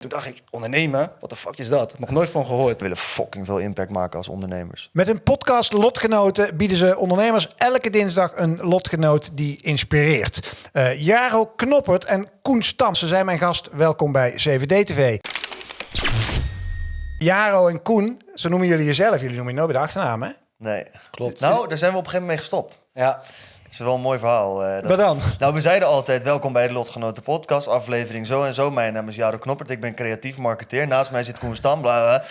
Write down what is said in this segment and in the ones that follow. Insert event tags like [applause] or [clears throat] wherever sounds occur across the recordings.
Toen dacht ik, ondernemen? Wat de fuck is dat? Nog nooit van gehoord. We willen fucking veel impact maken als ondernemers. Met hun podcast Lotgenoten bieden ze ondernemers elke dinsdag een lotgenoot die inspireert. Eh, Jaro Knoppert en Koen Stam, ze zijn mijn gast. Welkom bij CVD TV. Jaro en Koen, zo noemen jullie jezelf. Jullie noemen je nooit bij de achternaam, hè? Nee. Klopt. Nou, daar zijn we op een gegeven moment mee gestopt. Ja, is wel een mooi verhaal. dat- Wat dan? Nou, we zeiden altijd welkom bij de Lotgenoten podcast, aflevering zo en zo. Mijn naam is Jaro Knoppert, ik ben creatief marketeer. Naast mij zit Koen Stam, bla bla.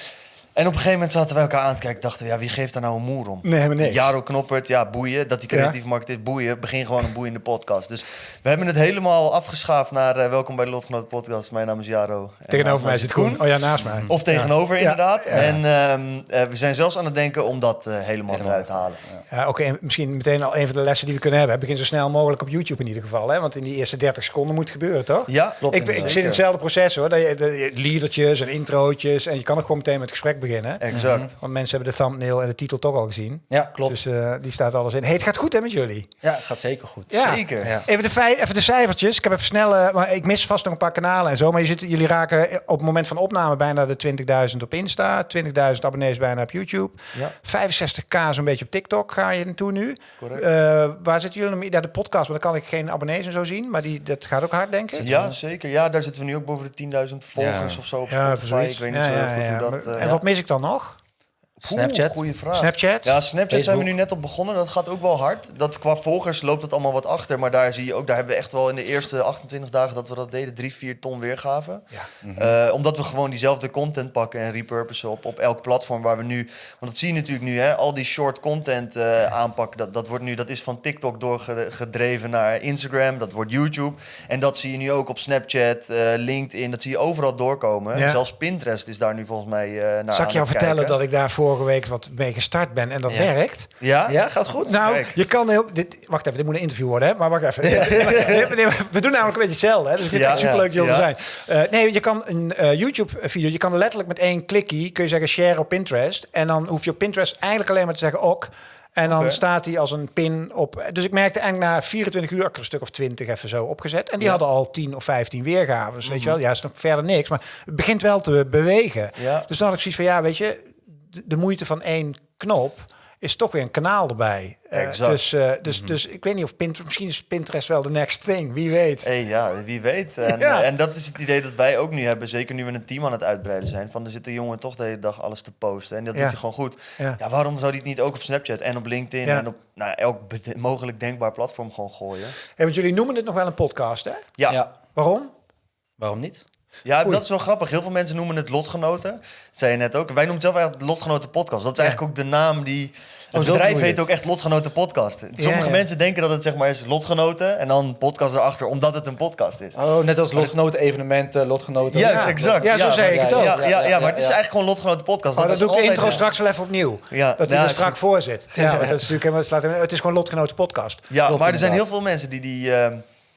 En op een gegeven moment zaten we elkaar aan te kijken. Dachten we, ja, wie geeft daar nou een moer om? Nee, helemaal niks. Jaro Knoppert, ja, boeien. Dat die creatief marketeer, boeien. Begin gewoon een boeiende podcast. Dus we hebben het helemaal afgeschaafd naar eh, welkom bij de Lotgenoten podcast. Mijn naam is Jaro. En Tegenover mij zit Koen. Oh ja, naast mij. Of tegenover, Ja. inderdaad. Ja. En ehm, eh, we zijn zelfs aan het denken om dat eh, helemaal eruit te halen. Ja, oké, misschien meteen al een van de lessen die we kunnen hebben. Begin zo snel mogelijk op YouTube in ieder geval. Hè? Want in die eerste 30 seconden moet het gebeuren, toch? Ja, Klopt. Ik, ik zit in hetzelfde proces hoor. Dat je, en introotjes. En je kan ook gewoon meteen met het gesprek beginnen. Exact. Want mensen hebben de thumbnail en de titel toch al gezien. ja klopt. Dus eh, die staat alles in. Hey, het gaat goed hè met jullie? ja, het gaat zeker goed. Ja. Zeker. Ja. Even de, even de cijfertjes. Ik heb even snel, eh, maar ik mis vast nog een paar kanalen en zo. Maar je zit, jullie raken op het moment van opname bijna de 20.000 op Insta. 20.000 abonnees bijna op YouTube. Ja. 65k zo'n beetje op TikTok ga je naartoe nu. Correct. Eh, waar zitten jullie? Ja, de podcast, maar dan kan ik geen abonnees en zo zien. Maar die, dat gaat ook hard, denk ik. Ja, zeker. Ja, daar zitten we nu ook boven de 10.000 volgers Ja. of zo op Ja, Spotify. precies. Ik weet niet Ja, zo goed ja. hoe dat... Eh, en ja. wat mis ik dan nog? Snapchat? Goeie vraag. Snapchat? Ja, Snapchat zijn we nu net op begonnen. Dat gaat ook wel hard. Dat qua volgers loopt het allemaal wat achter. Maar daar zie je ook, daar hebben we echt wel in de eerste 28 dagen dat we dat deden, 3, 4 ton weergaven. Ja. Eh, omdat we gewoon diezelfde content pakken en repurposen op, op elk platform waar we nu. Want dat zie je natuurlijk nu, hè? Al die short content eh, aanpakken. Dat, dat, wordt nu, dat is van TikTok doorgedreven naar Instagram. Dat wordt YouTube. En dat zie je nu ook op Snapchat, eh, LinkedIn. Dat zie je overal doorkomen. Ja. Zelfs Pinterest is daar nu volgens mij eh naar Zal ik jou vertellen kijken. dat ik daar vorige week wat mee gestart ben en dat Ja. werkt? Ja? Ja, gaat goed. Nou, Kijk. je kan heel... Dit, wacht even, dit moet een interview worden, hè? Maar wacht even. [laughs] Nee, nee, we doen namelijk een beetje hetzelfde, hè? Dus ik vind Ja. het superleuk dat jullie Ja. er zijn. Eh, nee, je kan een eh, YouTube-video... Je kan letterlijk met één klikkie... kun je zeggen share op Pinterest. En dan hoef je op Pinterest eigenlijk alleen maar te zeggen ok. En dan staat hij als een pin op... Dus ik merkte eigenlijk na 24 uur... ik een stuk of 20 even zo opgezet. En die Ja. Mhm. hadden al 10 of 15 weergaven. Dus weet je wel, ja, is nog verder niks. Maar het begint wel te bewegen. Ja. Dus dan had ik zoiets van, ja, weet je... De, moeite van één knop is toch weer een kanaal erbij. Eh, dus, eh, dus, dus ik weet niet of Pinterest... Misschien is Pinterest wel de next thing. Wie weet. Hey, ja, wie weet. [laughs] En, Ja. eh, en dat is het idee dat wij ook nu hebben. Zeker nu we een team aan het uitbreiden zijn. Van er zit een jongen toch de hele dag alles te posten. En dat Ja. doet hij gewoon goed. Ja. Ja. waarom zou hij het niet ook op Snapchat en op LinkedIn Ja. en op nou, elk mogelijk denkbaar platform gewoon gooien? Hey, want jullie noemen dit nog wel een podcast, hè? Ja. Waarom? Waarom niet? Oei. dat is wel grappig. Heel veel mensen noemen het lotgenoten. Dat zei je net ook. Wij noemen het zelf eigenlijk lotgenoten podcast. Dat is Ja. eigenlijk ook de naam die... Het zo bedrijf heet het. ook echt Lotgenoten Podcast. Sommige ja. mensen denken dat het zeg maar is lotgenoten en dan podcast erachter, omdat het een podcast is. Oh, net als lotgenoten, evenementen, lotgenoten. Juist, Ja. exact. Ja, zo zei ik het ook. Ja, ja, ja, Ja, maar het is ja. eigenlijk gewoon Lotgenoten podcast. Oh, dat doe ik de intro straks wel even opnieuw. Ja, Dat hij ja, er is strak goed. voor zit. Ja, dat is natuurlijk helemaal, het, het is gewoon Lotgenoten podcast. Ja, maar er zijn heel veel mensen die die...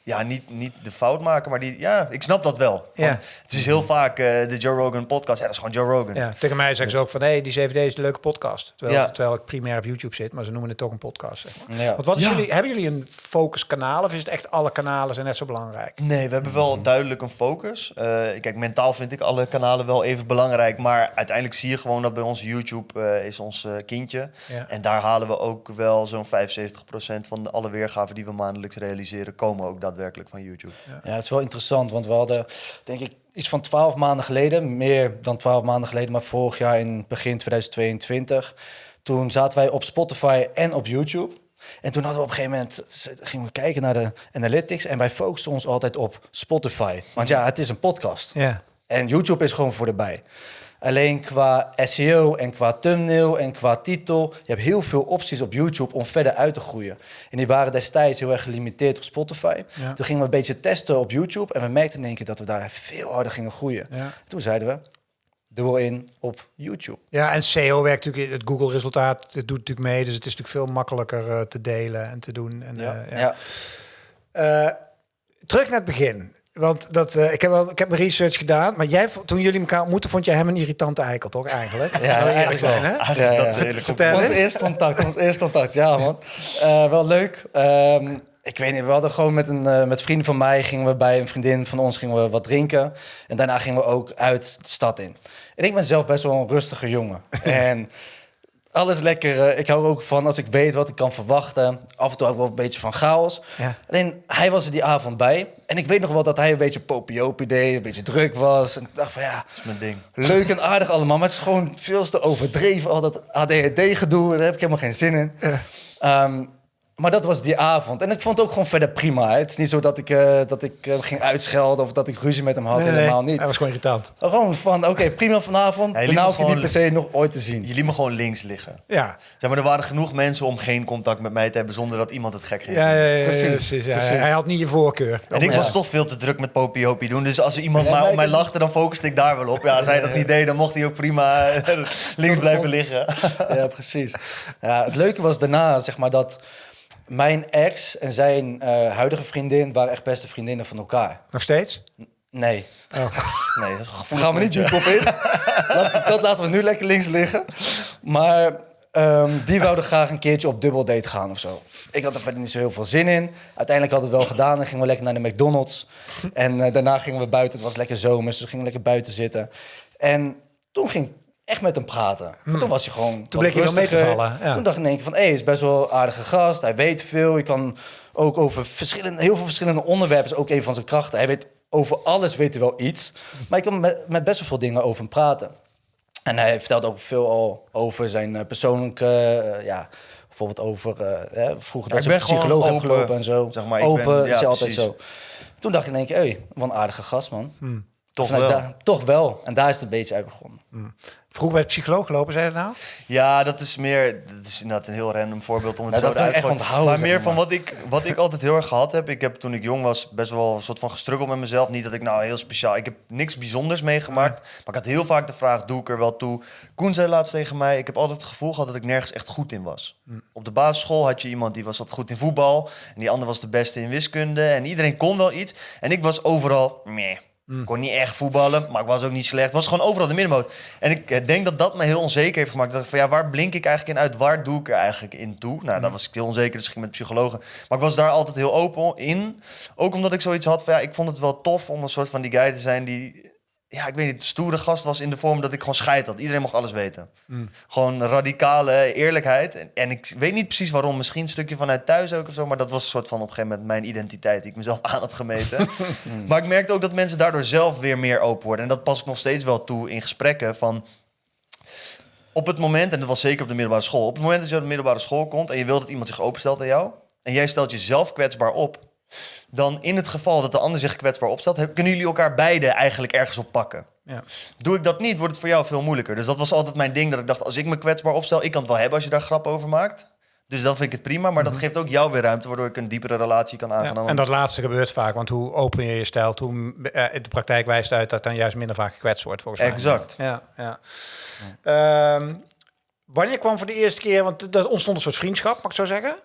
ja, niet, niet de fout maken, maar die... Ja, ik snap dat wel. Ja. Het is heel vaak eh, de Joe Rogan podcast. Ja, dat is gewoon Joe Rogan. Ja, tegen mij zeggen ze ook van, hé, die CVD is een leuke podcast. Terwijl, Ja. terwijl ik primair op YouTube zit, maar ze noemen het toch een podcast. Zeg maar. Ja. Want wat is Ja. jullie, hebben jullie een focuskanaal of is het echt alle kanalen zijn net zo belangrijk? Nee, we hebben wel duidelijk een focus. Eh, kijk, mentaal vind ik alle kanalen wel even belangrijk. Maar uiteindelijk zie je gewoon dat bij ons YouTube eh, is ons kindje. Ja. En daar halen we ook wel zo'n 75% van de alle weergaven die we maandelijks realiseren... komen ook daadwerkelijk van YouTube. Ja, het is wel interessant, want we hadden, denk ik, iets van twaalf maanden geleden, meer dan twaalf maanden geleden, maar vorig jaar in begin 2022, toen zaten wij op Spotify en op YouTube. En toen hadden we op een gegeven moment, gingen we kijken naar de analytics en wij focusten ons altijd op Spotify. Want ja, het is een podcast. Ja. En YouTube is gewoon voor de bij. Alleen qua SEO en qua thumbnail en qua titel. Je hebt heel veel opties op YouTube om verder uit te groeien. En die waren destijds heel erg gelimiteerd op Spotify. Ja. Toen gingen we een beetje testen op YouTube. En we merkten in één keer dat we daar veel harder gingen groeien. Ja. Toen zeiden we, dubbel in op YouTube. Ja, en SEO werkt natuurlijk, het Google-resultaat het doet natuurlijk mee. Dus het is natuurlijk veel makkelijker eh, te delen en te doen. En, Ja. eh, Ja, Eh, terug naar het begin. Want dat, eh, ik, heb wel, ik heb mijn research gedaan. Maar jij, toen jullie elkaar ontmoetten, vond jij hem een irritante eikel, toch? Eigenlijk. [laughs] Ja, eerlijk eigenlijk zijn, wel. hè? Eigenlijk is Ja, dat ja. Vertel. ons eerste contact, ons eerste contact, ja man. Eh, wel leuk. Ehm, ik weet niet, we hadden gewoon met, een, eh, met vrienden van mij... gingen we bij een vriendin van ons gingen we wat drinken. En daarna gingen we ook uit de stad in. En ik ben zelf best wel een rustige jongen. [laughs] en alles lekker. eh, ik hou er ook van als ik weet wat ik kan verwachten. Af en toe ook wel een beetje van chaos. Ja. Alleen, hij was er die avond bij. En ik weet nog wel dat hij een beetje popiopi deed, een beetje druk was. En ik dacht van ja, Dat is mijn ding. leuk en aardig allemaal. Maar het is gewoon veel te overdreven, al dat ADHD-gedoe. Daar heb ik helemaal geen zin in. Ehm, maar dat was die avond. En ik vond het ook gewoon verder prima. hè. Het is niet zo dat ik, eh, dat ik eh, ging uitschelden of dat ik ruzie met hem had. Nee, nee, Helemaal niet. Hij was gewoon irritant. Gewoon van, oké, prima vanavond. Daarna me hoef je niet per se nog ooit te zien. Je liet me gewoon links liggen. Ja. Zeg maar, er waren genoeg mensen om geen contact met mij te hebben zonder dat iemand het gek ging Ja, ja, ja, ja, Precies, precies, ja. precies. Hij had niet je voorkeur. En ik Ja. was toch veel te druk met popiopie doen. Dus als er iemand Ja, maar op mij lachte, dan focuste ik daar wel op. Ja, als hij dat niet deed, dan mocht hij ook prima eh, [laughs] links blijven liggen. ja, precies. Ja, het leuke was daarna, zeg maar, dat mijn ex en zijn eh, huidige vriendin waren echt beste vriendinnen van elkaar. Nog steeds? Nee, [laughs] Nee, dat gaan we niet diep op in. [laughs] Laat- dat laten we nu lekker links liggen. Maar ehm, die wouden graag een keertje op dubbeldate gaan of zo. Ik had er verder niet zo heel veel zin in. Uiteindelijk hadden we het wel gedaan en gingen we lekker naar de McDonald's. En eh, daarna gingen we buiten. Het was lekker zomers, dus we gingen lekker buiten zitten. En toen ging ik echt met hem praten. Maar toen was hij gewoon Hmm. Toen bleek hij wel mee te rustiger. vallen, ja. Toen dacht ik in één keer van, hé, hij is best wel een aardige gast. Hij weet veel. Je kan ook over verschillende, heel veel verschillende onderwerpen. is ook een van zijn krachten. Hij weet over alles weet hij wel iets. Maar ik kan met, met best wel veel dingen over hem praten. En hij vertelt ook veel al over zijn eh, persoonlijke, eh, ja, bijvoorbeeld over eh, hè, vroeger Ja, dat ik ze ben gewoon psycholoog open, gelopen en zo. zeg maar, ik open ben- is ja, hij altijd precies. zo. Toen dacht ik in één keer, hé, wat een aardige gast, man. Toch wel. toch wel. En daar is het een beetje uit begonnen. Vroeger bij de psycholoog gelopen, zei je dat nou? Ja, dat is meer. Dat is inderdaad een heel random voorbeeld om het Nou, zo dat te echt gooien. onthouden, Maar meer van wat ik, wat ik altijd heel erg gehad heb. Ik heb toen ik jong was best wel een soort van gestruggeld met mezelf. Niet dat ik nou heel speciaal. Ik heb niks bijzonders meegemaakt. Maar ik had heel vaak de vraag: doe ik er wel toe? Koen zei laatst tegen mij: ik heb altijd het gevoel gehad dat ik nergens echt goed in was. Op de basisschool had je iemand die was altijd goed in voetbal. En die ander was de beste in wiskunde. En iedereen kon wel iets. En ik was overal. Meh. Ik kon niet echt voetballen, maar ik was ook niet slecht. Ik was gewoon overal de middenmoot. En ik eh, denk dat dat me heel onzeker heeft gemaakt. Dat van ja, waar blink ik eigenlijk in uit? Waar doe ik er eigenlijk in toe? Nou, daar was ik heel onzeker, dus ik ging met psychologen. Maar ik was daar altijd heel open in. Ook omdat ik zoiets had van ja, ik vond het wel tof om een soort van die guy te zijn die ja, ik weet niet, stoere gast was in de vorm dat ik gewoon scheid had. Iedereen mocht alles weten. Gewoon radicale eerlijkheid. En, en ik weet niet precies waarom. Misschien een stukje vanuit thuis ook of zo. Maar dat was een soort van op een gegeven moment mijn identiteit die ik mezelf [laughs] aan had gemeten. maar ik merkte ook dat mensen daardoor zelf weer meer open worden. En dat pas ik nog steeds wel toe in gesprekken van... Op het moment, en dat was zeker op de middelbare school... op het moment dat je op de middelbare school komt... en je wil dat iemand zich openstelt aan jou... en jij stelt jezelf kwetsbaar op... dan in het geval dat de ander zich kwetsbaar opstelt... kunnen jullie elkaar beide eigenlijk ergens op pakken. Ja. Doe ik dat niet, wordt het voor jou veel moeilijker. Dus dat was altijd mijn ding, dat ik dacht... als ik me kwetsbaar opstel, ik kan het wel hebben als je daar grap over maakt... Dus dan vind ik het prima, maar dat geeft ook jou weer ruimte... waardoor ik een diepere relatie kan aangaan. Ja, en dat laatste gebeurt vaak, want hoe open je je stelt, hoe eh, de praktijk wijst uit dat dan juist minder vaak gekwetst wordt, volgens mij. Exact. Ja, ja. Ehm, wanneer kwam voor de eerste keer, want er ontstond een soort vriendschap, mag ik zo zeggen?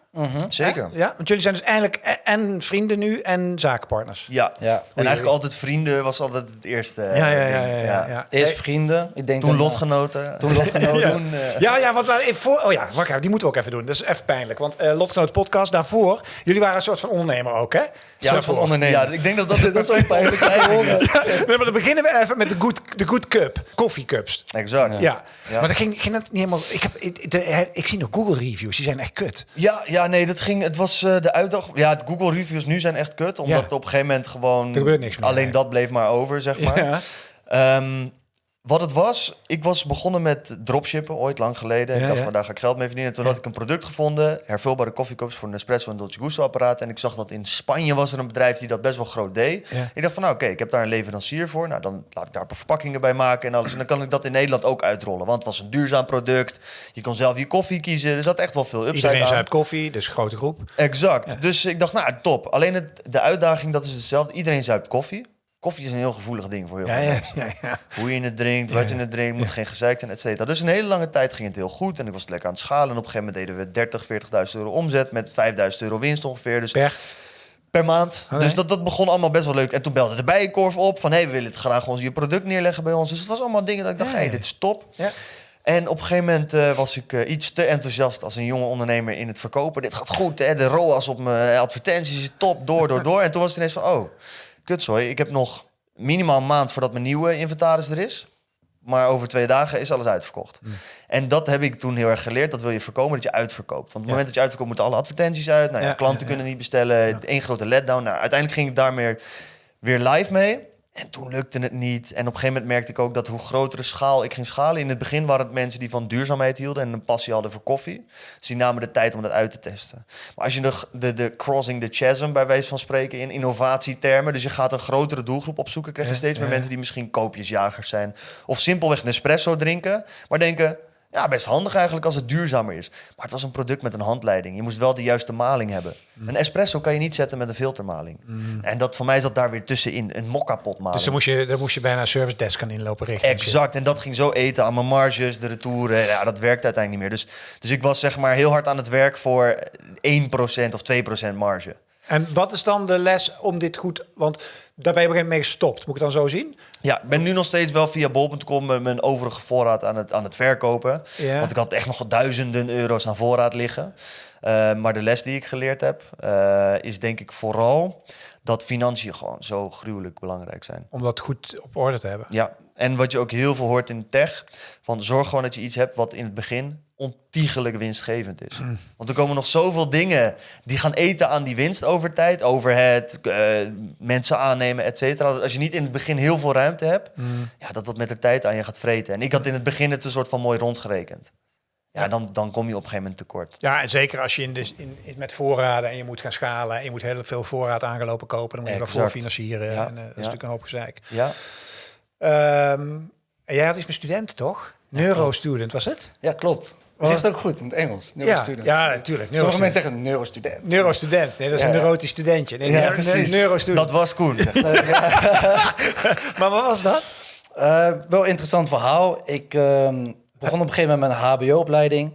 Zeker. Hè? Ja, want jullie zijn dus eigenlijk e- en vrienden nu en zakenpartners. Ja. Ja. En eigenlijk altijd vrienden was altijd het eerste eh, Ja, ja, ja. ding. ja, ja, ja. Eerst vrienden. Ik denk Toen lotgenoten. Toen lotgenoten. [laughs] Ja. Toen, eh, Ja, ja, want even voor, oh ja, wacht even, die moeten we ook even doen. Dat is even pijnlijk, want eh Lotgenoot podcast daarvoor, jullie waren een soort van ondernemer ook, hè? ja, soort van ondernemer. Ja, ik denk dat dat, [laughs] dat is wel een pijnlijk [laughs] Nee, maar dan beginnen we even met de Good, de good Cup, koffiecups. Exact. Ja. Ja. maar dat ging, ging dat niet helemaal. Ik, heb, ik, de- ik zie nog Google reviews, die zijn echt kut. Ja, ja, nee, dat ging. Het was eh, de uitdaging. Ja, Google reviews nu zijn echt kut, omdat Ja. op een gegeven moment gewoon Er gebeurt niks meer, alleen nee. dat bleef maar over, zeg maar. Ja. Ehm, wat het was, ik was begonnen met dropshippen ooit lang geleden. Ja, ik dacht ja. van daar ga ik geld mee verdienen. Toen had ik een product gevonden, hervulbare koffiecups voor een espresso en Dolce Gusto apparaat. En ik zag dat in Spanje was er een bedrijf die dat best wel groot deed. Ik dacht van nou oké, ik heb daar een leverancier voor. Nou dan laat ik daar een paar verpakkingen bij maken en alles. En dan kan ik dat in Nederland ook uitrollen. Want het was een duurzaam product. Je kon zelf je koffie kiezen. Er zat echt wel veel upside Iedereen aan. zuipt koffie, dus grote groep. Exact. Dus ik dacht, nou, top. Alleen het, de uitdaging, dat is hetzelfde. Iedereen zuipt koffie. Koffie is een heel gevoelig ding voor heel veel ja, mensen. ja, ja. Hoe je het drinkt, wat je het drinkt, moet geen gezeik zijn, et cetera. Dus een hele lange tijd ging het heel goed. En ik was lekker aan het schalen. En op een gegeven moment deden we 30, 40.000 euro omzet... met 5.000 euro winst ongeveer. Dus Per. per maand. Oké. Dus dat, dat begon allemaal best wel leuk. En toen belde de Bijenkorf op van... hé, hey, we willen het graag ons je product neerleggen bij ons. Dus het was allemaal dingen dat ik dacht, hé, hey, dit is top. Ja. En op een gegeven moment eh, was ik eh, iets te enthousiast als een jonge ondernemer in het verkopen. Dit gaat goed, hè? de ROAS op mijn advertenties is top, door, door, door. En toen was het ineens van, oh, kutzooi, ik heb nog minimaal een maand voordat mijn nieuwe inventaris er is. Maar over twee dagen is alles uitverkocht. En dat heb ik toen heel erg geleerd. Dat wil je voorkomen, dat je uitverkoopt. Want op het Ja. moment dat je uitverkoopt, moeten alle advertenties uit. Nou ja, Ja, klanten kunnen niet bestellen. Eén grote letdown. Nou, uiteindelijk ging ik daar meer, weer live mee. En toen lukte het niet. En op een gegeven moment merkte ik ook dat hoe grotere schaal ik ging schalen. In het begin waren het mensen die van duurzaamheid hielden en een passie hadden voor koffie. Dus die namen de tijd om dat uit te testen. Maar als je de, de, de crossing the chasm bij wijze van spreken in innovatietermen. Dus je gaat een grotere doelgroep opzoeken. Krijg je steeds meer mensen die misschien koopjesjagers zijn. Of simpelweg een espresso drinken. Maar denken, ja, best handig eigenlijk als het duurzamer is. Maar het was een product met een handleiding. Je moest wel de juiste maling hebben. Mm. Een espresso kan je niet zetten met een filtermaling. En dat voor mij zat daar weer tussenin. Een mokkapot maling. Dus dan moest je, dan moest je bijna een service desk gaan inlopen richting. Exact. En dat ging zo eten aan mijn marges, de retouren. Ja, dat werkte uiteindelijk niet meer. Dus, dus ik was zeg maar heel hard aan het werk voor 1% of 2% marge. En wat is dan de les om dit goed... Want daar ben je op een gegeven moment mee gestopt. Moet ik het dan zo zien? Ja, ik ben nu nog steeds wel via bol.com mijn overige voorraad aan het, aan het verkopen. Ja. Want ik had echt nog duizenden euro's aan voorraad liggen. Eh, maar de les die ik geleerd heb, eh, is denk ik vooral dat financiën gewoon zo gruwelijk belangrijk zijn. Om dat goed op orde te hebben. Ja, en wat je ook heel veel hoort in de tech, van zorg gewoon dat je iets hebt wat in het begin ontiegelijk winstgevend is. Want er komen nog zoveel dingen die gaan eten aan die winst over tijd, overhead, eh, mensen aannemen, et cetera. Als je niet in het begin heel veel ruimte hebt, ja, dat dat met de tijd aan je gaat vreten. En ik had in het begin het een soort van mooi rondgerekend. Ja, dan, dan kom je op een gegeven moment tekort. Ja, en zeker als je in de, in, in- met voorraden en je moet gaan schalen en je moet heel veel voorraad aangelopen kopen, dan moet je wel Exact. voorfinancieren. Ja, en, eh, dat is natuurlijk een hoop gezeik. Ja, Ehm, en jij had iets met studenten, toch? Neurostudent was het? Ja, klopt. Wat? zegt het ook goed in het Engels. Ja, neurostudent. ja, natuurlijk. Sommige mensen zeggen neurostudent. Neurostudent. Nee, dat is Ja, een ja. neurotisch studentje. Nee, Ja, neu- precies. Neurostudent. dat was Koen. [laughs] [laughs] Maar wat was dat? Eh, wel een interessant verhaal. Ik ehm, begon op een gegeven moment met een HBO-opleiding.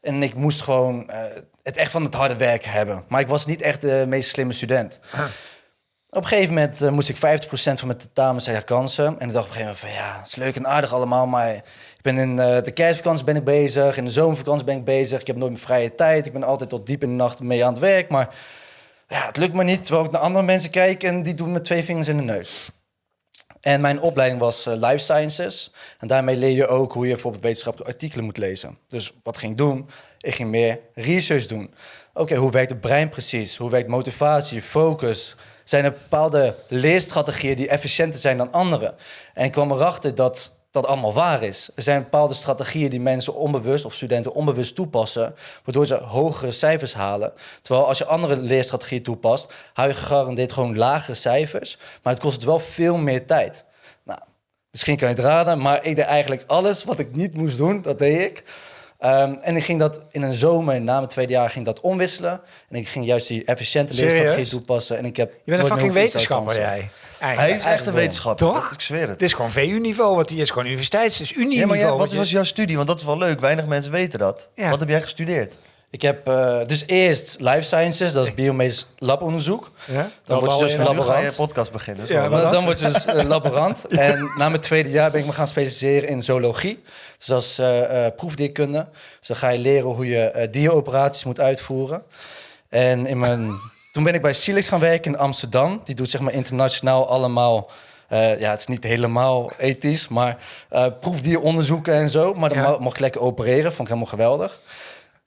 En ik moest gewoon eh, het echt van het harde werk hebben. Maar ik was niet echt de meest slimme student. Op een gegeven moment eh, moest ik 50% van mijn tentamens herkansen. En ik dacht op een gegeven moment van ja, het is leuk en aardig allemaal. Maar ben in eh, de kerstvakantie ben ik bezig. In de zomervakantie ben ik bezig. Ik heb nooit meer vrije tijd. Ik ben altijd tot diep in de nacht mee aan het werk. Maar ja, het lukt me niet. Terwijl ik naar andere mensen kijk en die doen met twee vingers in de neus. En mijn opleiding was eh, Life Sciences. En daarmee leer je ook hoe je bijvoorbeeld wetenschappelijke artikelen moet lezen. Dus wat ging ik doen? Ik ging meer research doen. Oké, hoe werkt het brein precies? Hoe werkt motivatie, focus? Zijn er bepaalde leerstrategieën die efficiënter zijn dan andere? En ik kwam erachter dat dat allemaal waar is. Er zijn bepaalde strategieën die mensen onbewust of studenten onbewust toepassen, waardoor ze hogere cijfers halen. Terwijl als je andere leerstrategieën toepast, hou je gegarandeerd gewoon lagere cijfers, maar het kost het wel veel meer tijd. Nou, misschien kan je het raden, maar ik deed eigenlijk alles wat ik niet moest doen, dat deed ik. Ehm, en ik ging dat in een zomer, na mijn tweede jaar, ging dat omwisselen. En ik ging juist die efficiënte Serieus? leerstrategie toepassen. En ik heb Je bent een fucking wetenschapper, jij. Hij is echt een wetenschapper. Toch? Dat- Ik zweer het. Het is gewoon VU-niveau, wat hij is. Gewoon universiteits, het is Ja, maar Unie-niveau. jij, wat je- was jouw studie? Want dat is wel leuk. Weinig mensen weten dat. Ja. Wat heb jij gestudeerd? Ik heb eh, dus eerst life sciences, dat is biomedisch labonderzoek. Ja? Dan Dat wordt al ze dus een Nu ga je laborant. podcast beginnen. Ja. Dan, dan wordt ze dus eh, laborant. [laughs] En na mijn tweede jaar ben ik me gaan specialiseren in zoologie. Dus dat is eh, eh, proefdierkunde. Dus dan ga je leren hoe je dieroperaties moet uitvoeren. En in mijn, toen ben ik bij Silex gaan werken in Amsterdam. Die doet zeg maar internationaal allemaal... eh, ja, het is niet helemaal ethisch, maar eh proefdieronderzoeken en zo. Maar dan Ja. mocht ik lekker opereren, vond ik helemaal geweldig.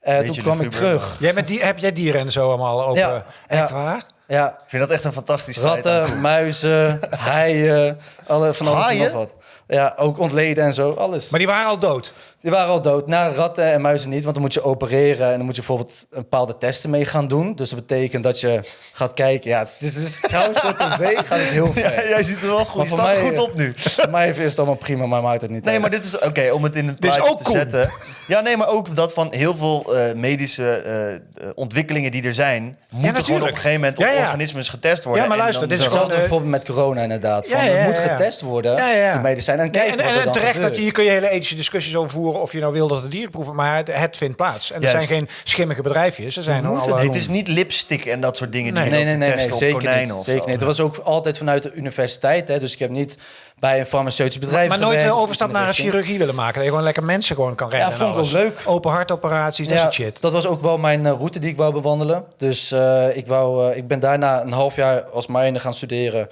Eh, toen kwam ik terug. Jij met die, heb jij dieren en zo allemaal open? Ja, Echt ja. waar? Ja, Ik vind dat echt een fantastisch feit. Ratten, muizen, [laughs] haaien, alle, van alles en Haaien? nog wat. Ja, ook ontleden en zo, alles. Maar die waren al dood. Die waren al dood. Na ratten en muizen niet, want dan moet je opereren en dan moet je bijvoorbeeld een bepaalde testen mee gaan doen. Dus dat betekent dat je gaat kijken. Ja, het is, het is trouwens voor tv gaat het heel [laughs] ver. Ja, jij ziet er wel goed. Je staat mij, goed op nu. Voor mij is het allemaal prima, maar maakt het niet Nee, uit. maar dit is oké om het in het plaatje te cool. zetten. Ja, nee, maar ook dat van heel veel eh, medische eh, eh, ontwikkelingen die er zijn, moeten gewoon op natuurlijk. een gegeven moment Ja, op ja. organismes getest worden. Ja, maar luister, dit is Hetzelfde bijvoorbeeld met corona inderdaad. Van, Ja, ja, het moet getest worden, Ja, ja. die medicijnen. En Nee, kijken en, wat en, er dan terecht dat je, hier kun je hele ethische discussies over voeren of je nou wil dat het dieren proeven, maar het, het vindt plaats. En er Juist. zijn geen schimmige bedrijfjes. Er zijn alle, Nee, het is niet lipstick en dat soort dingen die Nee. je Nee, nee, nee, nee op zeker konijnen niet. of Zeker zo. niet. Dat was ook altijd vanuit de universiteit. Hè, dus ik heb niet bij een farmaceutisch bedrijf. Maar nooit gewerkt, de iets overstap de naar een chirurgie willen maken. Dat je gewoon lekker mensen gewoon kan redden. Ja, vond ik leuk. Open hartoperaties, dat Ja, soort shit. dat was ook wel mijn eh, route die ik wou bewandelen. Dus eh, ik, wou, eh, ik ben daarna een half jaar als minor gaan studeren.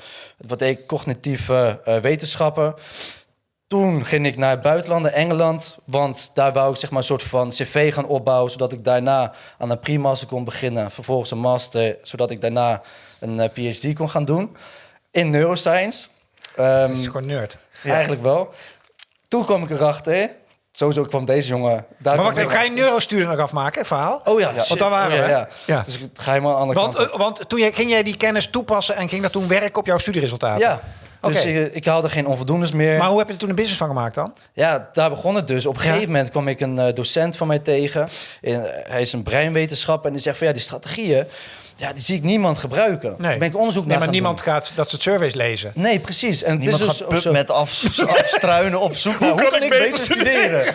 Wat ik? Cognitieve eh, wetenschappen. Toen ging ik naar het buitenland, naar Engeland. Want daar wou ik zeg maar een soort van cv gaan opbouwen. Zodat ik daarna aan een pre-master kon beginnen. Vervolgens een master, zodat ik daarna een eh, PhD kon gaan doen. In neuroscience. Dat is gewoon nerd. Eigenlijk wel. Toen kwam ik erachter. Sowieso kwam deze jongen... Daar Maar wacht even, ga je nog afmaken, verhaal? Oh ja, Want daar waren oh, ja, we. Ja. Ja. Dus ga helemaal aan de Want, kant. eh, want toen jij, ging jij die kennis toepassen en ging dat toen werken op jouw studieresultaten? ja, dus ik, ik haalde geen onvoldoendes meer. Maar hoe heb je er toen een business van gemaakt dan? ja, daar begon het dus. Op een Ja. gegeven moment kwam ik een eh, docent van mij tegen. En, eh, hij is een breinwetenschapper en die zegt van ja, die strategieën, ja, die zie ik niemand gebruiken. Nee. Daar ben ik onderzoek Nee, naar maar gaan niemand doen. gaat dat soort surveys lezen. Nee, precies. En Niemand het is gaat dus af, [laughs] afstruinen op zoek naar hoe, kan, ik beter studeren. [laughs]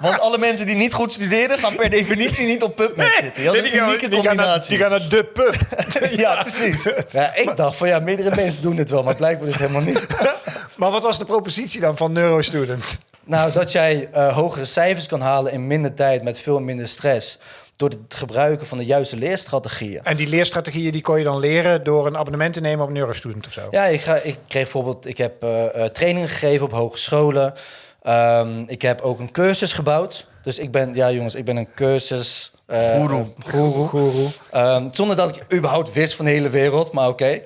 Want alle mensen die niet goed studeren gaan per definitie niet op PubMed zitten. Dat is een unieke combinatie. naar de pub. [laughs] ja, precies. Ja, ik dacht van ja, meerdere mensen doen dit wel, maar blijkbaar dus helemaal niet. maar wat was de propositie dan van neurostudent? Nou, dat jij eh, hogere cijfers kan halen in minder tijd met veel minder stress. Door het gebruiken van de juiste leerstrategieën. En die leerstrategieën die kon je dan leren door een abonnement te nemen op neurostudent of zo? Ja, ik, ga, ik kreeg bijvoorbeeld, ik heb eh, eh, trainingen gegeven op hogescholen. Ehm, ik heb ook een cursus gebouwd. Dus ik ben, ja jongens, ik ben een cursus. eh, Goeroe. eh, goeroe. Guru. Ehm, zonder dat ik überhaupt wist van de hele wereld, maar oké.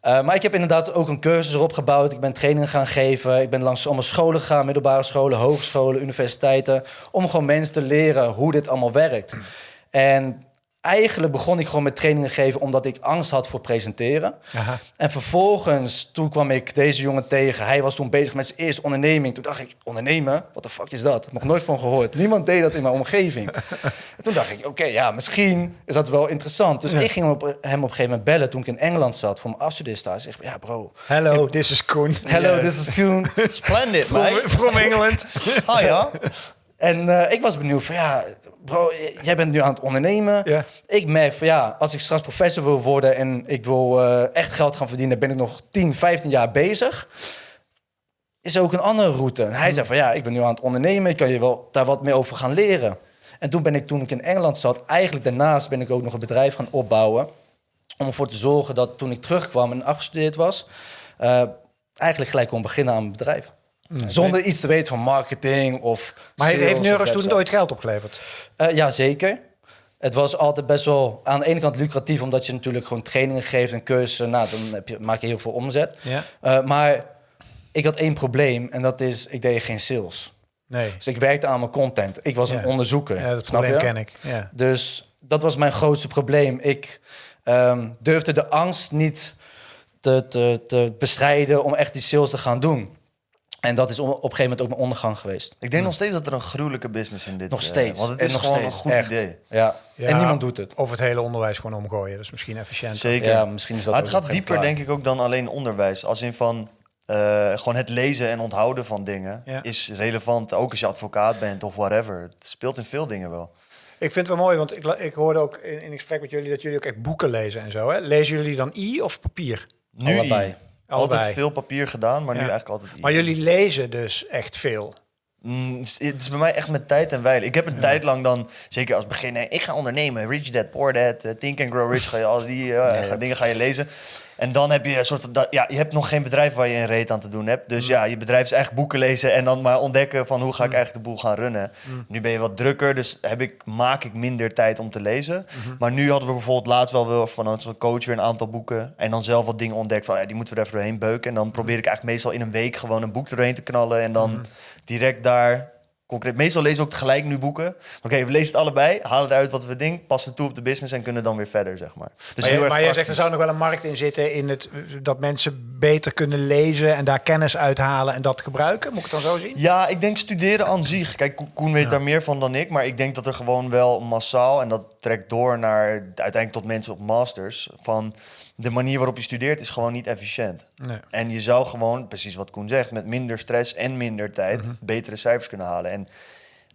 Eh, maar ik heb inderdaad ook een cursus erop gebouwd. Ik ben trainingen gaan geven. Ik ben langs allemaal scholen gegaan, middelbare scholen, hogescholen, universiteiten. Om gewoon mensen te leren hoe dit allemaal werkt. En eigenlijk begon ik gewoon met trainingen geven omdat ik angst had voor presenteren. Aha. En vervolgens, toen kwam ik deze jongen tegen. Hij was toen bezig met zijn eerste onderneming. Toen dacht ik, ondernemen? Wat de fuck is dat? Nog nooit van gehoord. Niemand deed dat in mijn omgeving. [laughs] en toen dacht ik, oké, ja, misschien is dat wel interessant. Dus ik ging hem op, hem op een gegeven moment bellen toen ik in Engeland zat voor mijn afstudeerstage. Ik zeg, ja bro, Hello, this is Koen. hello, this is Koen. [laughs] Splendid, From, mate. from England. Ah ja. [laughs] En eh, ik was benieuwd van ja, bro, jij bent nu aan het ondernemen. Ja. Ik merk van ja, als ik straks professor wil worden en ik wil eh, echt geld gaan verdienen, ben ik nog 10, 15 jaar bezig. Is er ook een andere route. En hij zei van ja, ik ben nu aan het ondernemen, ik kan je wel daar wat meer over gaan leren. En toen ben ik, toen ik in Engeland zat, eigenlijk daarnaast ben ik ook nog een bedrijf gaan opbouwen. Om ervoor te zorgen dat toen ik terugkwam en afgestudeerd was, eh, eigenlijk gelijk kon beginnen aan mijn bedrijf. Zonder iets te weten van marketing of. Maar heeft, sales heeft neurostudent website. ooit geld opgeleverd? Eh, ja, zeker. Het was altijd best wel aan de ene kant lucratief, omdat je natuurlijk gewoon trainingen geeft en cursussen. Nou, dan heb je, maak je heel veel omzet. Ja. Eh, maar ik had één probleem en dat is, ik deed geen sales. Nee. Dus ik werkte aan mijn content. Ik was Ja. een onderzoeker. Ja, dat snap probleem je? ken ik. Ja. Dus dat was mijn grootste probleem. Ik ehm, durfde de angst niet te, te, te bestrijden om echt die sales te gaan doen. En dat is op een gegeven moment ook mijn ondergang geweest. Ik denk nog steeds dat er een gruwelijke business in dit Nog eh, steeds. want het is nog gewoon steeds, een goed echt. idee. Ja. Ja, en niemand doet het. Of het hele onderwijs gewoon omgooien. Dat is misschien efficiënt. Zeker. Ja, misschien is dat maar ook het op gaat een dieper, denk ik, ook dan alleen onderwijs. Als in van eh, gewoon het lezen en onthouden van dingen Ja. is relevant. Ook als je advocaat bent of whatever. Het speelt in veel dingen wel. Ik vind het wel mooi, want ik, la- ik hoorde ook in, in gesprek met jullie dat jullie ook echt boeken lezen en zo. Hè? Lezen jullie dan i of papier? Nu Allebei. Allebei. Altijd veel papier gedaan, maar nu eigenlijk altijd. Maar jullie lezen dus echt veel. Mm, het is bij mij echt met tijd en wijle. Ik heb een tijd lang dan, zeker als beginner, ik ga ondernemen. Rich Dad, Poor Dad, eh, Think and Grow Rich, ga je al die eh, dingen ga je lezen. En dan heb je een soort van, dat- ja, je hebt nog geen bedrijf waar je een reet aan te doen hebt. Dus ja, je bedrijf is echt boeken lezen en dan maar ontdekken van hoe ga ik eigenlijk de boel gaan runnen. Nu ben je wat drukker, dus heb ik, maak ik minder tijd om te lezen. Maar nu hadden we bijvoorbeeld laatst wel weer van onze coach weer een aantal boeken. En dan zelf wat dingen ontdekt van, ja, die moeten we er even doorheen beuken. En dan probeer ik eigenlijk meestal in een week gewoon een boek doorheen te knallen. En dan direct daar concreet. Meestal lezen we ook tegelijk nu boeken. Oké, we lezen het allebei, halen eruit wat we denken, passen het toe op de business en kunnen dan weer verder, zeg maar. Dus maar heel je- erg maar jij zegt, er zou nog wel een markt in zitten in het, dat mensen beter kunnen lezen en daar kennis uithalen en dat gebruiken. Moet ik het dan zo zien? Ja, ik denk studeren aan zich. Kijk, Ko- Koen weet Ja. daar meer van dan ik. Maar ik denk dat er gewoon wel massaal... en dat trekt door naar uiteindelijk tot mensen op masters... van de manier waarop je studeert is gewoon niet efficiënt. Nee. En je zou gewoon, precies wat Koen zegt... met minder stress en minder tijd Mhm. betere cijfers kunnen halen. En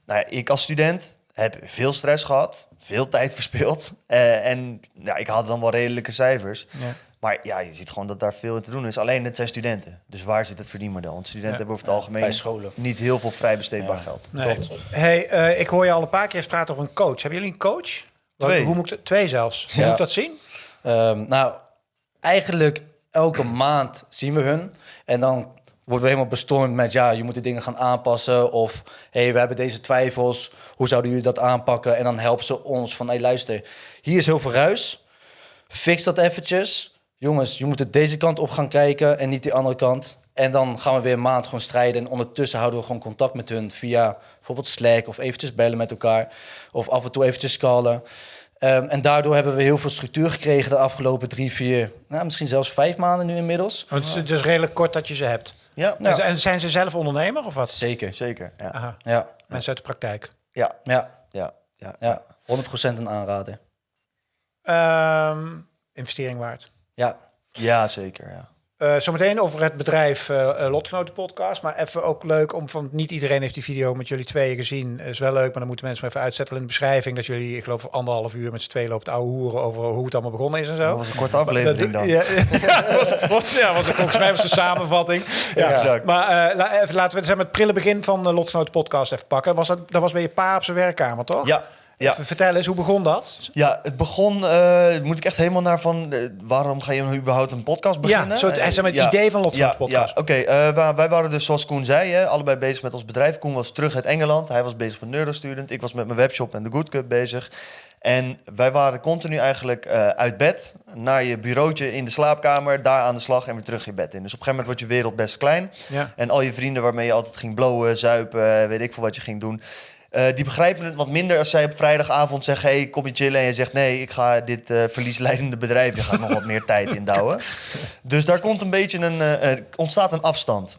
nou ja, ik als student heb veel stress gehad, veel tijd [laughs] verspild. eh, en ja, ik had dan wel redelijke cijfers. Ja. Maar ja, je ziet gewoon dat daar veel in te doen is. Alleen het zijn studenten. Dus waar zit het verdienmodel? Want studenten Ja. hebben over het algemeen Bij niet heel veel vrij besteedbaar Ja. geld. Nee. Hey, eh, ik hoor je al een paar keer praten over een coach. Hebben jullie een coach? Twee. Hoe moet ik, twee zelfs. Hoe Ja. moet ik dat zien? Ehm, nou, eigenlijk elke maand zien we hun. En dan worden we helemaal bestormd met... ja, je moet de dingen gaan aanpassen. Of, hé, hey, we hebben deze twijfels. Hoe zouden jullie dat aanpakken? En dan helpen ze ons van... hey, luister, hier is heel veel ruis. Fix dat eventjes. Jongens, je moet er deze kant op gaan kijken... en niet die andere kant. En dan gaan we weer een maand gewoon strijden. En ondertussen houden we gewoon contact met hun... via bijvoorbeeld Slack of eventjes bellen met elkaar. Of af en toe eventjes callen. Ehm, en daardoor hebben we heel veel structuur gekregen de afgelopen drie, vier, nou, misschien zelfs vijf maanden nu inmiddels. Want het is dus redelijk kort dat je ze hebt. Ja, En zijn ze zelf ondernemer of wat? Zeker. zeker. Ja, Aha, Ja, mensen uit de praktijk. ja, ja, ja. ja. ja. 100% een aanrader. Ehm, investering waard. Ja, ja zeker. Ja. Eh, zometeen over het bedrijf eh eh, Lotgenoten Podcast. Maar even ook leuk om van niet iedereen heeft die video met jullie tweeën gezien. Is wel leuk, maar dan moeten mensen maar even uitzetten in de beschrijving. Dat jullie, ik geloof, anderhalf uur met z'n tweeën lopen te ouwe hoeren over hoe het allemaal begonnen is en zo. Dat was een korte aflevering dan. Ja, ja, [laughs] was, was, ja, was een, volgens mij was de samenvatting. Ja, exact. Maar la- even, laten we het prille begin van de Lotgenoten Podcast even pakken. Was dat, dat was bij je pa op zijn werkkamer, toch? Ja, ja. Even vertel eens, hoe begon dat? Ja, het begon, eh, moet ik echt helemaal naar van, eh, waarom ga je nou überhaupt een podcast beginnen? Ja, zo het, Eh, zeg maar, het idee van Lotgenoten ja, Podcast. Ja, oké. eh, wij, wij waren dus, zoals Koen zei, hè, allebei bezig met ons bedrijf. Koen was terug uit Engeland, hij was bezig met Neurostudent. Ik was met mijn webshop en de Good Cup bezig. En wij waren continu eigenlijk eh, uit bed naar je bureautje in de slaapkamer, daar aan de slag en weer terug je bed in. Dus op een gegeven moment wordt je wereld best klein. En al je vrienden waarmee je altijd ging blowen, zuipen, weet ik veel wat je ging doen. Eh, die begrijpen het wat minder als zij op vrijdagavond zeggen: hey, kom je chillen? En je zegt: nee, ik ga dit eh, verliesleidende bedrijf. Je gaat nog wat meer [laughs] tijd indouwen. Dus daar komt een beetje een, eh, ontstaat een afstand.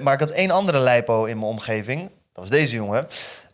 Maar ik had één andere lijpo in mijn omgeving. Dat was deze jongen.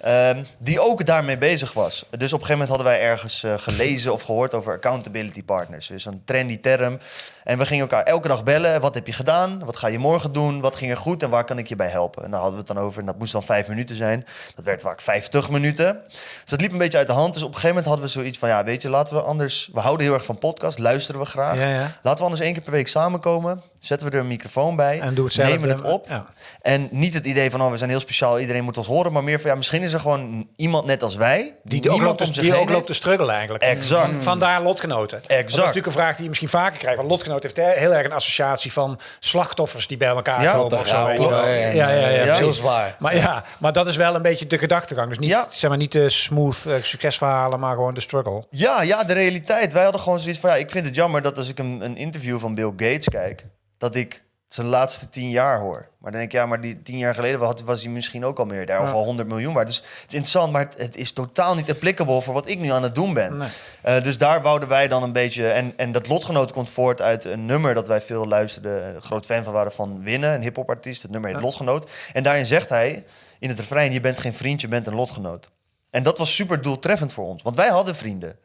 Ehm, die ook daarmee bezig was. Dus op een gegeven moment hadden wij ergens eh, gelezen of gehoord over accountability partners. Dus een trendy term. En we gingen elkaar elke dag bellen. Wat heb je gedaan? Wat ga je morgen doen? Wat ging er goed? En waar kan ik je bij helpen? En daar hadden we het dan over. En dat moest dan vijf minuten zijn. Dat werd vaak 50 minuten. Dus dat liep een beetje uit de hand. Dus op een gegeven moment hadden we zoiets van... Ja, weet je, laten we anders... We houden heel erg van podcast. Luisteren we graag. Ja, ja. Laten we anders één keer per week samenkomen. Zetten we er een microfoon bij. En doe hetzelfde. Nemen het op. Ja. En niet het idee van, oh, we zijn heel speciaal, iedereen moet ons horen. Maar meer van, ja, misschien is er gewoon iemand net als wij. Die, Die, ook loopt, om die ook loopt te struggelen eigenlijk. Exact. Vandaar lotgenoten. Dat is Exact. natuurlijk een vraag die je misschien vaker krijgt. Want lotgenoot heeft he- heel erg een associatie van slachtoffers die bij elkaar Ja, komen. of zo, ja, ja, ja, ja, heel zwaar. Maar ja, maar dat is wel een beetje de gedachtegang. Dus niet, Ja. zeg maar, niet de smooth eh, succesverhalen, maar gewoon de struggle. Ja, ja, de realiteit. Wij hadden gewoon zoiets van, ja, ik vind het jammer dat als ik een, een interview van Bill Gates kijk, dat ik zijn laatste tien jaar hoor. Maar dan denk ik, ja, maar die tien jaar geleden was, was hij misschien ook al meer daar, of al 100 miljoen waard. Dus het is interessant, maar het, het is totaal niet applicable voor wat ik nu aan het doen ben. Nee. Eh, dus daar wouden wij dan een beetje... En, en dat lotgenoot komt voort uit een nummer dat wij veel luisterden. Groot fan van waren van Winnen, een hip-hop artiest. Het nummer heet Ja. Lotgenoot. En daarin zegt hij in het refrein: Je bent geen vriend, je bent een lotgenoot. En dat was super doeltreffend voor ons, want wij hadden vrienden.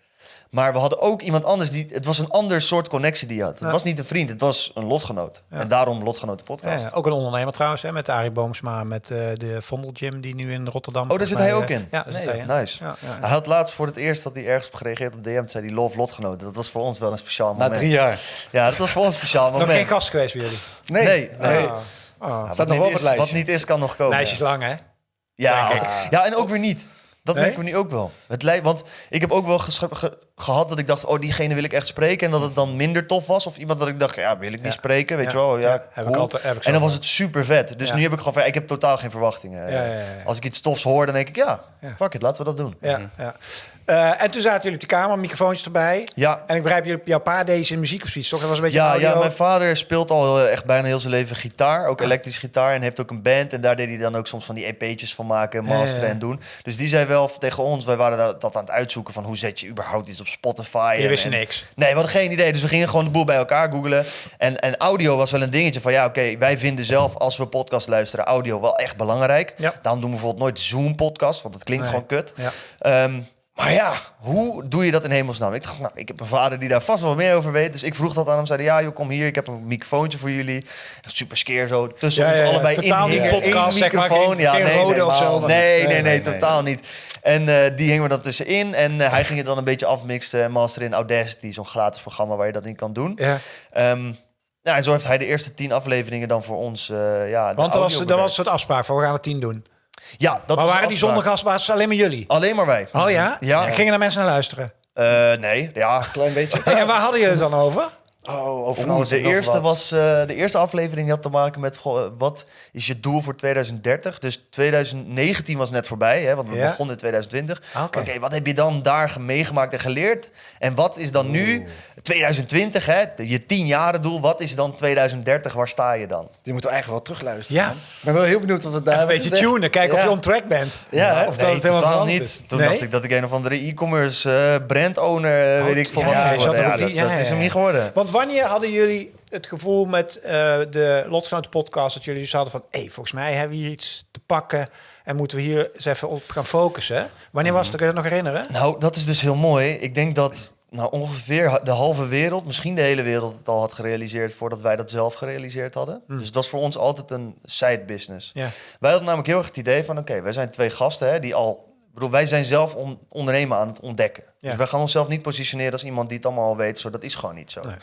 Maar we hadden ook iemand anders die. Het was een ander soort connectie die je had. Het Ja. was niet een vriend, het was een lotgenoot. Ja. En daarom Lotgenoten podcast. ja. ook een ondernemer trouwens, hè, met Arie Boomsma, met eh, de Vondel Gym die nu in Rotterdam. Oh, daar zit hij ook eh, in? Ja, Nee, hij. Nice. Hij had laatst voor het eerst dat hij ergens op gereageerd op DM. Zei hij love lotgenoten. Dat was voor ons wel een speciaal Na moment. drie jaar. Ja, dat was voor ons een speciaal Nog moment. geen gast geweest bij jullie? Nee, nee. Nee. Ah. Ah. Ja, Staat wat, nog niet op het is, lijstje. wat niet is, kan nog komen. Lijstje is lang, hè? Ja, ja, en ook weer niet. Dat merken we nu ook wel. Het lij- want ik heb ook wel ge- gehad dat ik dacht, oh, diegene wil ik echt spreken. En dat het dan minder tof was. Of iemand dat ik dacht, ja, wil ik niet Ja. spreken, weet Ja. je wel. Ja, heb ik altijd- heb ik en dan was het super vet. Dus nu heb ik gewoon ik heb totaal geen verwachtingen. Als ik iets tofs hoor, dan denk ik, ja, Ja. fuck it, laten we dat doen. Ja, ja. Eh, en toen zaten jullie op de kamer, microfoontjes erbij. Ja, En ik begrijp, jullie- jouw pa iets in muziek of zoiets, toch? Dat was een beetje Ja, audio. ja, mijn vader speelt al eh, echt bijna heel zijn leven gitaar. Ook elektrisch gitaar. En heeft ook een band. En daar deed hij dan ook soms van die EP'tjes van maken, masteren ja. en doen. Dus die zei wel tegen ons, wij waren dat, dat aan het uitzoeken van hoe zet je überhaupt iets op Spotify. Jullie en- wisten en- niks. Nee, we hadden geen idee. Dus we gingen gewoon de boel bij elkaar googlen. En, en audio was wel een dingetje van ja, oké, wij vinden zelf als we podcast luisteren audio wel echt belangrijk. Ja. Daarom doen we bijvoorbeeld nooit Zoom-podcast, want dat klinkt Nee. gewoon kut. Ja. Ehm, Maar ja, hoe doe je dat in hemelsnaam? Ik dacht, nou, ik heb een vader die daar vast wel meer over weet. Dus ik vroeg dat aan hem. Zei ja, joh, kom hier. Ik heb een microfoontje voor jullie. Super skeer zo tussen Ja, ja, allebei Totaal in. niet podcast, zeg maar, geen- ja, nee, rode nee, of zo. Nee, nee, nee, totaal niet. En eh, die hingen we dan tussenin. En eh, hij ging het dan een beetje afmixen en masteren in Audacity. Zo'n gratis programma waar je dat in kan doen. Ja. Ja, en zo heeft hij de eerste tien afleveringen dan voor ons. eh ja, de Want er was, er was soort afspraak van we gaan het tien doen. Ja, dat maar waren die het alleen maar jullie? Alleen maar wij. Oh ja? Ja. En gingen er mensen naar luisteren? Eh, nee, ja. Klein beetje. [laughs] En waar hadden jullie het dan over? Oh, over van Oeh, alles de, eerste was, eh, de eerste aflevering had te maken met goh, wat is je doel voor 2030? Dus 2019 was net voorbij, hè, want we Ja. begonnen in 2020. Oké. Oké, wat heb je dan daar ge- meegemaakt en geleerd? En wat is dan nu 2020, hè, de- je 10 jaren doel? Wat is dan 2030? Waar sta je dan? Die moeten we eigenlijk wel terugluisteren. Ja. man. Ik ben wel heel benieuwd wat we daar Een beetje gezegd. tunen, kijken of je on track bent. Ja, of nee, het helemaal totaal niet. is. Toen Nee? dacht ik dat ik een of andere e-commerce eh, brand owner, eh, Oh, weet ik veel ja, wat ja, dat, dat is hem niet geworden. Want wanneer hadden jullie het gevoel met eh, de Lotgenoten podcast dat jullie dus hadden van, hé, volgens mij hebben we hier iets te pakken en moeten we hier eens even op gaan focussen. Wanneer was het? Kun je dat nog herinneren? Nou, dat is dus heel mooi. Ik denk dat nou, ongeveer de halve wereld, misschien de hele wereld, het al had gerealiseerd voordat wij dat zelf gerealiseerd hadden. Dus dat was voor ons altijd een side business. Ja. Wij hadden namelijk heel erg het idee van, oké, wij zijn twee gasten hè, die al... Ik bedoel, wij zijn zelf on- ondernemen aan het ontdekken. Ja. Dus wij gaan onszelf niet positioneren als iemand die het allemaal al weet. Zo, dat is gewoon niet zo. Nee.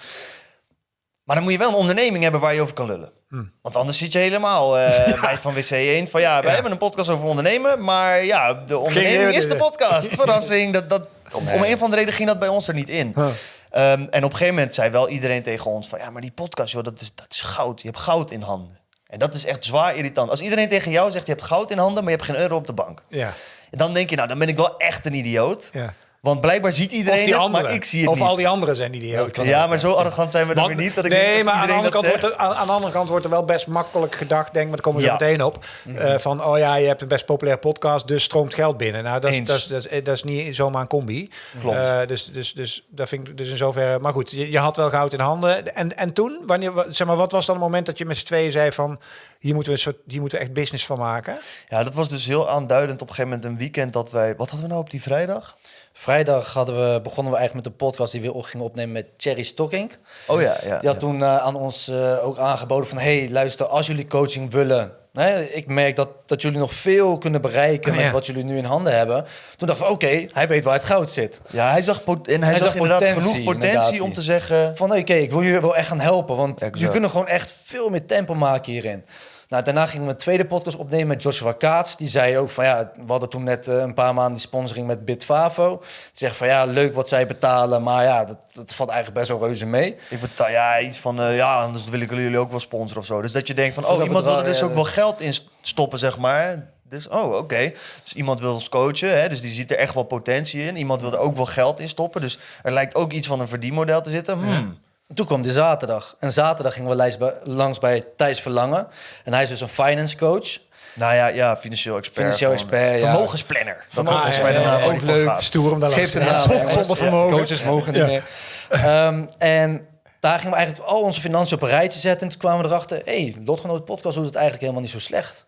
Maar dan moet je wel een onderneming hebben waar je over kan lullen. Hmm. Want anders zit je helemaal eh, [laughs] bij van WC 1 van ja, wij Ja. hebben een podcast over ondernemen, maar ja, de onderneming is de podcast. [laughs] Verrassing. Dat, dat, om, om een of andere reden ging dat bij ons er niet in. Huh. Ehm, en op een gegeven moment zei wel iedereen tegen ons van ja, maar die podcast, joh, dat is, dat is goud. Je hebt goud in handen. En dat is echt zwaar irritant. Als iedereen tegen jou zegt je hebt goud in handen, maar je hebt geen euro op de bank. Ja, Dan denk je, nou, dan ben ik wel echt een idioot. ja. Want blijkbaar ziet iedereen die het, maar ik zie het of niet. al die anderen zijn idioten. ja, maar zo arrogant zijn we dan weer niet. Dat ik denk, nee, maar aan de, andere kant dat wordt er, aan, aan de andere kant wordt er wel best makkelijk gedacht, denk, maar daar komen we Ja. zo meteen op. eh, van, oh ja, je hebt een best populaire podcast, dus stroomt geld binnen. Nou, dat, is, dat, is, dat, is, dat is niet zomaar een combi. Klopt. Eh, dus, dus, dus dat vind ik dus in zoverre. Maar goed, je, je had wel goud in handen. En, en toen, wanneer, wa- zeg maar, wat was dan het moment dat je met z'n tweeën zei van, hier moeten we een soort, hier moeten we echt business van maken? Ja, dat was dus heel aanduidend op een gegeven moment een weekend dat wij... Wat hadden we nou op die vrijdag? Vrijdag hadden we, begonnen we eigenlijk met een podcast die we op gingen opnemen met Cherry Stocking. Oh ja, ja. Die had ja. toen eh, aan ons eh, ook aangeboden van... hey, luister, als jullie coaching willen... Hè, ik merk dat, dat jullie nog veel kunnen bereiken Oh, met ja. wat jullie nu in handen hebben. Toen dachten we, oké, hij weet waar het goud zit. Ja, hij zag, pot- en hij, Hij zag, zag inderdaad potentie, genoeg potentie inderdaad, om te zeggen... Van oké, ik wil jullie wel echt gaan helpen, want Exact. jullie kunnen gewoon echt veel meer tempo maken hierin. Nou, daarna gingen we een tweede podcast opnemen met Joshua Kaats. Die zei ook van ja, we hadden toen net eh, een paar maanden die sponsoring met Bitfavo. Die zegt van ja, leuk wat zij betalen, maar ja, dat, dat valt eigenlijk best wel reuze mee. Ik betaal ja, iets van, eh, ja, anders wil ik jullie ook wel sponsoren of zo. Dus dat je denkt van, Voor oh, iemand wil er dus ook wel geld in stoppen, zeg maar. Dus, oh, oké. Dus iemand wil ons coachen, hè? dus die ziet er echt wel potentie in. Iemand wil er ook wel geld in stoppen. Dus er lijkt ook iets van een verdienmodel te zitten. Hmm. En toen kwam de zaterdag. En zaterdag gingen we langs bij Thijs Verlangen. En hij is dus een finance coach. Nou ja, ja, financieel expert. Financieel expert, ja. Vermogensplanner. Dat is Ah, volgens mij de naam ook leuk, gaat. stoer om daar Geef de langs te naam, Zonder vermogen. Coaches mogen niet Ja. meer. Ehm, en daar gingen we eigenlijk al onze financiën op een rijtje zetten. En toen kwamen we erachter, hé, hey, Lotgenoot Podcast doet het eigenlijk helemaal niet zo slecht.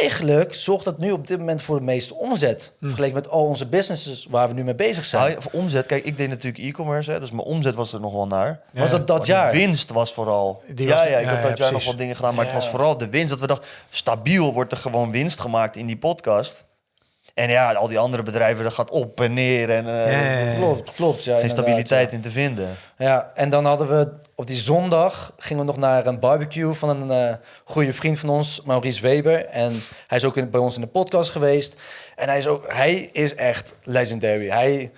Eigenlijk zorgt dat nu op dit moment voor de meeste omzet. Vergeleken met al onze businesses waar we nu mee bezig zijn. Ah, ja, voor omzet, kijk, ik deed natuurlijk e-commerce, dus mijn omzet was er nog wel naar. Was dat dat Maar de jaar? winst was vooral. Die ja, was- ja, ik had dat jaar nog wat dingen gedaan, maar het was vooral de winst. Dat we dachten, stabiel wordt er gewoon winst gemaakt in die podcast. En ja, al die andere bedrijven, dat gaat op en neer en eh, Ja. Klopt, klopt. Ja, geen stabiliteit ja. in te vinden. Ja, en dan hadden we op die zondag gingen we nog naar een barbecue van een eh goede vriend van ons, Maurice Weber. En hij is ook in- bij ons in de podcast geweest. En hij is ook, hij is echt legendary. Hij,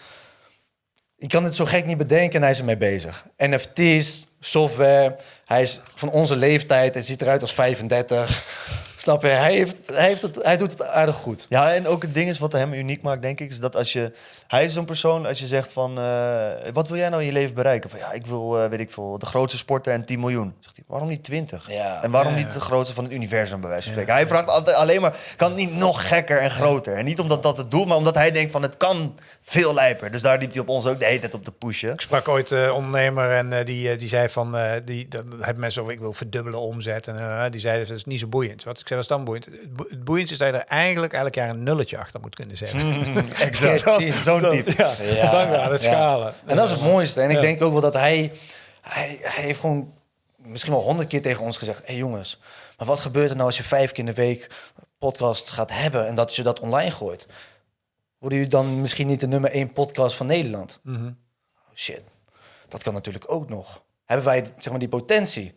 ik kan het zo gek niet bedenken en hij is ermee bezig. NFT's, software. Hij is van onze leeftijd en ziet eruit als 35. Snap je? Hij, heeft, heeft het, hij doet het aardig goed. Ja, en ook het ding is wat hem uniek maakt, denk ik, is dat als je... Hij is zo'n persoon, als je zegt van, eh, wat wil jij nou in je leven bereiken? Van ja, ik wil, eh, weet ik veel, de grootste sporter en 10 miljoen. Zegt hij, waarom niet 20? Ja. En waarom Ja. niet de grootste van het universum, bij wijze van spreken? Hij vraagt altijd alleen maar, kan het niet nog gekker en groter? En niet omdat dat het doel, maar omdat hij denkt van, het kan veel lijper. Dus daar liep hij op ons ook de hele tijd op te pushen. Ik sprak ooit een ondernemer en eh, die, eh, die zei van, eh, die, hebben mensen over, ik wil verdubbelen omzet. En eh, die zeiden, dat is niet zo boeiend. Wat ik zei, was dan boeiend. Het bo- Het boeiendste is dat je er eigenlijk elk jaar een nulletje achter moet kunnen zetten. [laughs] exact. [laughs] Zo'n Ja, Ja, dan gaat het schalen. En dat is het mooiste. En ik denk ook wel dat hij, hij, hij heeft gewoon misschien wel honderd keer tegen ons gezegd: hé hey jongens, maar wat gebeurt er nou als je vijf keer in de week podcast gaat hebben en dat je dat online gooit? Worden jullie dan misschien niet de nummer één podcast van Nederland? Mhm. Oh, shit, dat kan natuurlijk ook nog. Hebben wij zeg maar die potentie?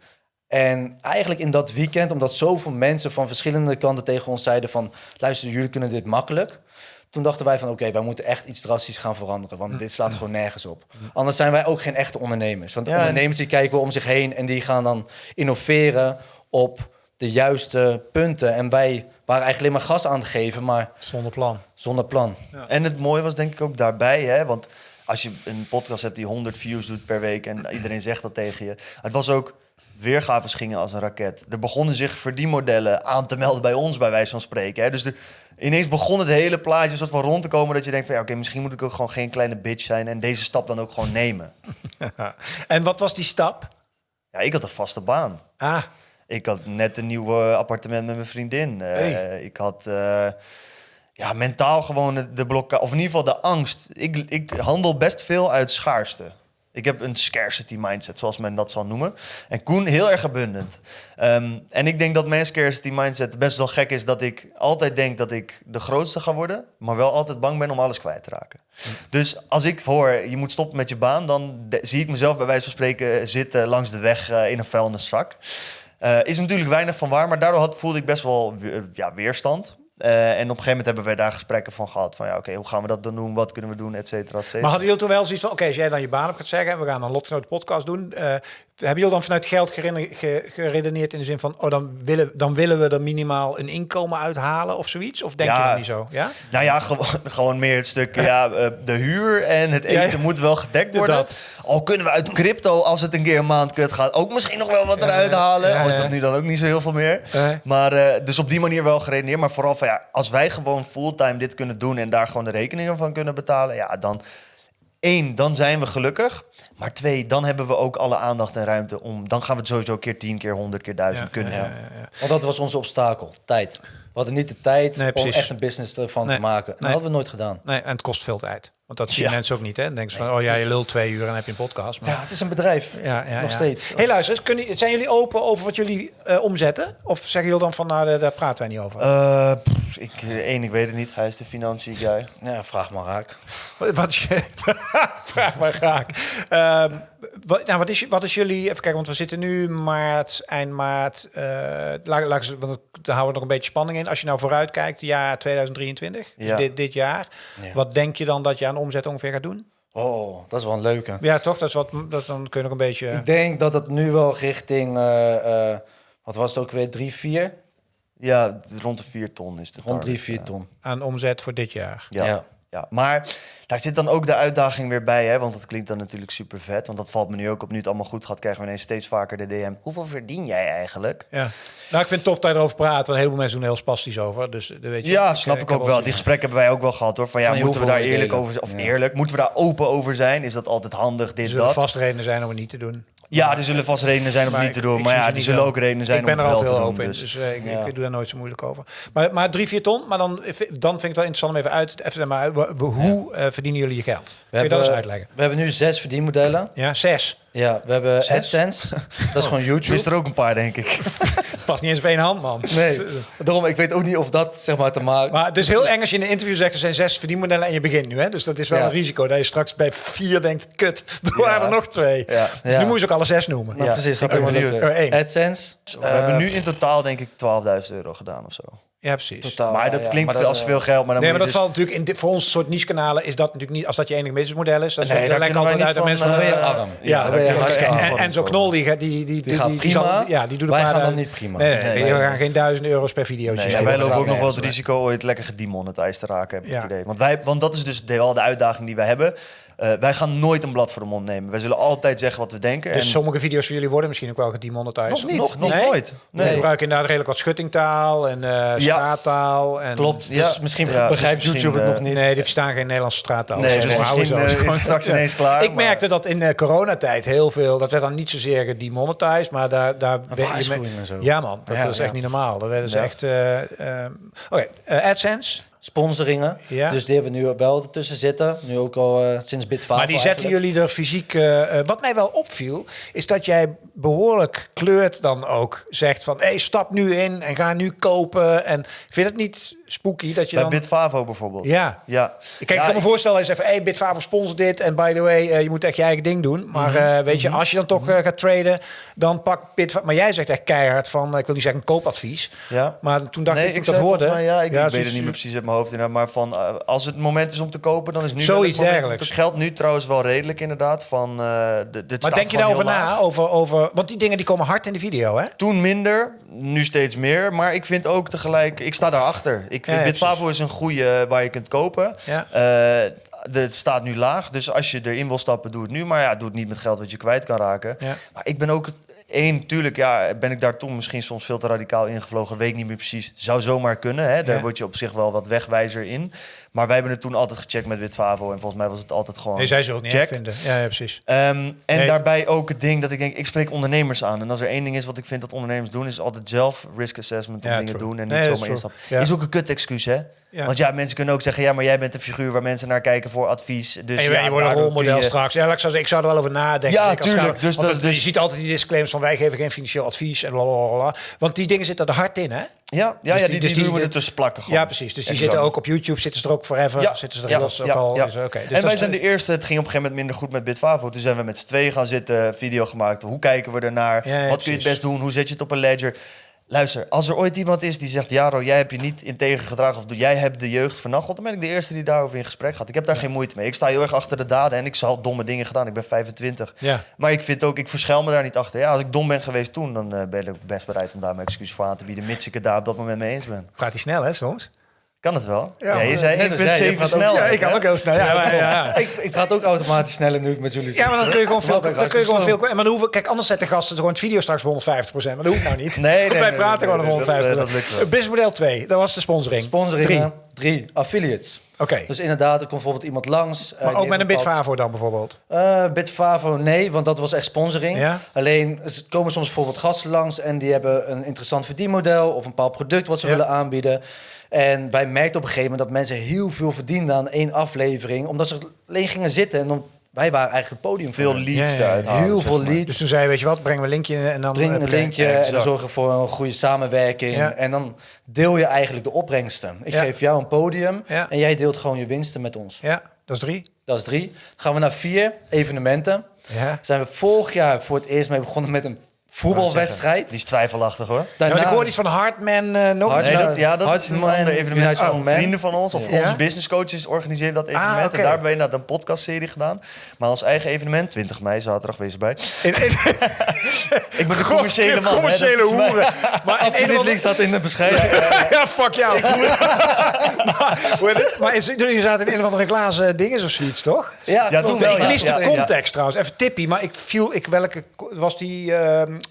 En eigenlijk in dat weekend, omdat zoveel mensen van verschillende kanten tegen ons zeiden van... luister, jullie kunnen dit makkelijk. Toen dachten wij van oké, wij moeten echt iets drastisch gaan veranderen. Want dit slaat gewoon nergens op. Anders zijn wij ook geen echte ondernemers. Want ondernemers die kijken wel om zich heen... en die gaan dan innoveren op de juiste punten. En wij waren eigenlijk alleen maar gas aan het geven, maar Zonder plan. zonder plan. En het mooie was denk ik ook daarbij, hè, want als je een podcast hebt die 100 views doet per week en iedereen zegt dat tegen je. Het was ook, weergaves gingen als een raket. Er begonnen zich verdienmodellen aan te melden bij ons, bij wijze van spreken. Hè. Dus ineens begon het hele plaatje soort van rond te komen dat je denkt van ja, oké, misschien moet ik ook gewoon geen kleine bitch zijn en deze stap dan ook gewoon nemen. [laughs] en wat was die stap? Ja, ik had een vaste baan. Ah, Ik had net een nieuw appartement met mijn vriendin. Eh. Ik had eh, ja, mentaal gewoon de- de blokkade, of in ieder geval de angst. Ik, ik handel best veel uit schaarste. Ik heb een scarcity mindset, zoals men dat zal noemen. En Koen heel erg abundant. Ehm, en ik denk dat mijn scarcity mindset best wel gek is dat ik altijd denk dat ik de grootste ga worden, maar wel altijd bang ben om alles kwijt te raken. Dus als ik hoor, je moet stoppen met je baan, dan zie ik mezelf bij wijze van spreken zitten langs de weg eh, in een vuilniszak. Eh, is natuurlijk weinig van waar, maar daardoor had, voelde ik best wel we- ja, weerstand. Eh, en op een gegeven moment hebben we daar gesprekken van gehad. Van ja, oké, hoe gaan we dat dan doen? Wat kunnen we doen? Et cetera, et maar hadden jullie toen wel zoiets van... Oké, als jij dan je baan op gaat zeggen... en we gaan een Lotgenoot podcast doen... eh, hebben jullie dan vanuit geld geredeneerd in de zin van... oh, dan willen, dan willen we er minimaal een inkomen uithalen of zoiets? Of denk je dat niet zo? Ja? Nou ja, gewoon, gewoon meer het stuk, ja, eh, de huur en het eten Ja, moet wel gedekt worden. Dat. Al kunnen we uit crypto, als het een keer een maand kut gaat, ook misschien nog wel wat eruit halen. Al is dat nu dan ook niet zo heel veel meer. Maar eh, dus op die manier wel geredeneerd. Maar vooral van ja, als wij gewoon fulltime dit kunnen doen en daar gewoon de rekeningen van kunnen betalen, ja, dan één, dan zijn we gelukkig. Maar twee, dan hebben we ook alle aandacht en ruimte om. Dan gaan we het sowieso keer tien keer, honderd keer duizend Ja, kunnen. ja, Ja, ja, ja. Want dat was onze obstakel, tijd. We hadden niet de tijd Nee, om echt een business ervan Nee, te maken. En dat hadden we nooit gedaan. Nee, en het kost veel tijd. Want dat zien Ja. mensen ook niet, hè? Dan denken ze van, oh ja, je lult twee uur en heb je een podcast. Maar... Ja, het is een bedrijf. Ja, ja, Nog ja. steeds. Hey, luister, kunnen, zijn jullie open over wat jullie eh, omzetten? Of zeggen jullie dan van, nou, daar, daar praten wij niet over? Eh, pff, ik, eh, één, ik weet het niet. Hij is de financiën guy. Ja, vraag maar raak. Wat, [laughs] wat je, [laughs] vraag maar graag. Ehm, wat, nou, wat, is, wat is jullie... Even kijken, want we zitten nu maart, eind maart. eh laat, want daar houden we nog een beetje spanning in. Als je nou vooruit kijkt, jaar 2023, dus dit, dit jaar. Ja. Wat denk je dan dat je aan omzet ongeveer gaat doen? Oh, dat is wel een leuke. Ja, toch? Dat is wat, dat, dan kun je nog een beetje... Ik denk dat het nu wel richting, eh, eh, wat was het ook weer, 3, 4? Ja, rond de 4 ton is de Rond 3, target, 4 ja. ton. aan omzet voor dit jaar. Ja. Ja. Ja. maar daar zit dan ook de uitdaging weer bij, hè? want dat klinkt dan natuurlijk super vet. Want dat valt me nu ook op. Nu het allemaal goed gaat, krijgen we ineens steeds vaker de DM. Hoeveel verdien jij eigenlijk? Ja. Nou, ik vind het tof dat je erover praat. Want een heleboel mensen doen er heel spastisch over. Dus eh, weet je, Ja, snap ik, heb ook wel. Die gesprekken hebben wij ook wel gehad hoor. Van ja, Van, moeten we daar eerlijk delen. over zijn? Of Ja. eerlijk, moeten we daar open over zijn? Is dat altijd handig, Er dit, dat? vast redenen zijn om het niet te doen. Ja, er zullen vast redenen zijn om Maar niet te ik- doen. ik Maar ja, die zullen wel. ook redenen zijn ik om ben er het wel altijd te heel doen. open in, Dus. dus eh, ik, Ja. ik doe daar nooit zo moeilijk over. Maar, maar drie, vier ton, maar dan, dan vind ik het wel interessant om even uit even, zeg maar, hoe eh, verdienen jullie je geld? Kun je dat eens uitleggen? we hebben nu zes verdienmodellen. Ja, zes. Ja, we hebben Zes? AdSense. Dat is gewoon [laughs] YouTube. wist er ook een paar, denk ik. [laughs] Past niet eens op één hand, man. Nee, daarom, ik weet ook niet of dat zeg maar te maken... Maar het is heel eng als je in een interview zegt er zijn zes verdienmodellen en je begint nu. Hè? Dus dat is wel Ja. een risico dat je straks bij vier denkt, kut, [laughs] er waren er nog twee. Ja. Dus nu moet je ze ook alle zes noemen. Nou, Ja, precies, ik gaat helemaal lukken. Oh. AdSense. We hebben eh, nu in totaal, denk ik, 12.000 euro gedaan of zo. Ja, precies. totaal, maar dat ja, klinkt maar veel dat, als eh, veel geld. Maar dan Nee, maar dat valt natuurlijk in dit, voor ons soort niche kanalen is dat natuurlijk niet als dat je enige businessmodel is. Dat is Nee, lijkt altijd uit van, mensen Dan je eh, arm. Ja, dan en, en zo'n knol die, gaat- die, die, Die gaat prima, zal- ja, die doet wij gaan dan niet prima. Nee, nee, Nee, we nee. gaan geen duizend euro's per videootje. Nee, wij lopen ook nog wel het risico ooit lekker gedemonetized te raken, heb ik Ja. het idee. Want, wij, want dat is dus de, wel de uitdaging die wij hebben. Eh, wij gaan nooit een blad voor de mond nemen. Wij zullen altijd zeggen wat we denken. Dus en sommige video's van jullie worden misschien ook wel gedemonetized. nog niet, Nog, nog nee? nooit. Nee. Nee. gebruiken inderdaad redelijk wat schuttingtaal en eh straattaal. En, Klopt, dus Ja, misschien ja, begrijpt dus YouTube het nog niet. Nee, die verstaan geen Nederlandse straattaal. Nee, Dus dus we misschien, zo. eh, is het straks [laughs] ineens klaar, Ik maar- merkte dat in de coronatijd heel veel, dat werd dan niet zozeer gedemonetized, maar daar... daar je waarschuwingen me- en zo. Ja man, dat Ja, was echt niet normaal. Dat werden ze Ja. echt... eh, ehm, Oké, eh, AdSense. Sponsoringen. Ja. Dus die hebben we nu wel ertussen zitten. Nu ook al eh, sinds Bitfavo Maar die zetten eigenlijk. jullie er fysiek... eh, eh, wat mij wel opviel, is dat jij behoorlijk kleurt dan ook. Zegt van, hey, stap nu in en ga nu kopen. En vind je het niet spooky dat je Bij dan... Bitfavo bijvoorbeeld. Ja. ja. Kijk, Ja, ik kan me voorstellen, is even, hey, Bitfavo sponsort dit. En by the way, eh, je moet echt je eigen ding doen. Maar Mhm. eh, weet je, als je dan toch eh, gaat traden, dan pak Bitfavo... Maar jij zegt echt keihard van, ik wil niet zeggen een koopadvies. Ja. Maar toen dacht nee, ik, ik ik dat hoorde... ja, ik, weet het niet meer precies uit mijn hoofd inderdaad, maar van als het moment is om te kopen, dan is nu Zoiets dergelijks. Het geldt nu trouwens wel redelijk inderdaad van. de, dit Maar denk je daarover heel na? Over, over, want die dingen die komen hard in de video, hè? Toen minder, nu steeds meer. Maar ik vind ook tegelijk, ik sta daarachter. Ik vind ja, Bitfavo is een goede waar je kunt kopen. Ja. Eh, het staat nu laag, dus als je erin wil stappen, doe het nu. Maar ja, doe het niet met geld wat je kwijt kan raken. Maar ik ben ook één, tuurlijk, ja, ben ik daar toen misschien soms veel te radicaal ingevlogen. Weet ik niet meer precies. Zou zomaar kunnen. Hè? Daar Ja. word je op zich wel wat wegwijzer in. Maar wij hebben het toen altijd gecheckt met Bitfavo. En volgens mij was het altijd gewoon. Nee, zij zullen het niet vinden. Ja, ja, precies. Ehm, en Nee. daarbij ook het ding dat ik denk, ik spreek ondernemers aan. En als er één ding is wat ik vind dat ondernemers doen, is altijd zelf risk assessment om Ja, dingen true. doen en niet zomaar instappen. Is ook een kut excuus, hè? Ja. Want ja, mensen kunnen ook zeggen, ja, maar jij bent een figuur waar mensen naar kijken voor advies. Dus en je, ja, je wordt een rolmodel je- straks. Ja, ik, zou, ik zou er wel over nadenken. Ja, Ik als tuurlijk. kamer- Dus dat- dus- je ziet altijd die disclaimers van wij geven geen financieel advies en blablabla. Want die dingen zitten er hard in, hè? Ja, ja, Dus ja die- dus die- doen we er tussen plakken gewoon. Ja, precies. Dus die Exact. zitten ook op YouTube, zitten ze er ook forever. Ja, zitten ze er ja, los ook ja, al. ja. Dus, oké. Dus en wij zijn de eerste, het ging op een gegeven moment minder goed met Bitfavo. Toen zijn we met z'n tweeën gaan zitten, video gemaakt. Hoe kijken we ernaar? Wat kun je het best doen? Hoe zet je het op een ledger? Luister, als er ooit iemand is die zegt... Jaro, jij hebt je niet integer gedragen... of jij hebt de jeugd vernacheld... dan ben ik de eerste die daarover in gesprek gaat. Ik heb daar geen moeite mee. Ik sta heel erg achter de daden... en ik zal domme dingen gedaan. Ik ben 25. Ja. Maar ik vind ook, ik verschuil me daar niet achter. Ja, als ik dom ben geweest toen... dan eh, ben ik best bereid om daar mijn excuus voor aan te bieden... mits ik het daar op dat moment mee eens ben. Praat hij snel, hè, soms? Kan het wel? Ja, Ja, je zei net als jij, je 1,7 praat ook- snel. Ja, ik kan ook heel snel. Ja, maar, ja. Ik, ik praat ook automatisch sneller nu ik met jullie Ja, maar dan kun je gewoon [laughs] veel. Dan kun je gewoon veel. Maar dan hoeven, kijk, anders zetten gasten gewoon het video straks bij 150% Maar dat hoeft nou niet. [laughs] Nee, nee, [laughs] wij nee, praten nee, gewoon op nee, dat, 150 eh, dat lukt wel. Businessmodel 2, dat was de sponsoring. Sponsoringen. Drie. Drie. Affiliates. Oké. Dus inderdaad, er komt bijvoorbeeld iemand langs. eh, Maar ook met een Bitfavo dan bijvoorbeeld. Eh, Bitfavo, nee, want dat was echt sponsoring. Ja? Alleen, er komen soms bijvoorbeeld gasten langs en die hebben een interessant verdienmodel of een bepaald product wat ze Ja. willen aanbieden. En wij merkten op een gegeven moment dat mensen heel veel verdienden aan één aflevering, omdat ze alleen gingen zitten en dan, wij waren eigenlijk het podium. voor Veel leads Ja, ja, Heel veel maar. leads. Dus toen zei je, weet je wat, brengen we een linkje en dan... Breng een linkje en dan zorgen we voor een goede samenwerking. Ja. En dan deel je eigenlijk de opbrengsten. Ik Ja. geef jou een podium Ja. en jij deelt gewoon je winsten met ons. Ja, dat is drie. Dat is drie. Dan gaan we naar vier, evenementen. Ja. Zijn we vorig jaar voor het eerst mee begonnen met een voetbalwedstrijd. Die is twijfelachtig hoor. Ja, Daarna, ik hoorde iets van Hardman eh nog Hard- eens. Nee, dat, ja, dat is een Hardman ander evenement. United Oh, vrienden van ons, of Ja. onze business coaches organiseren dat evenement. Ah, oké. En daar hebben we inderdaad een podcastserie gedaan. Maar ons eigen evenement, 20 mei, zaterdag, wees erbij. In, in, [laughs] Ik ben de commerciële man. Commerciële hoeren. [laughs] Maar Affiliate andere- link staat in de beschrijving. ja, fuck jou. maar, [laughs] hoe heet het? maar is, jullie zaten in een of andere glazen dingen of zoiets, toch? Ja, Ja, toen wel, ik ja. ja, de context trouwens. Even tippie, maar ik viel... Ik, welke was die,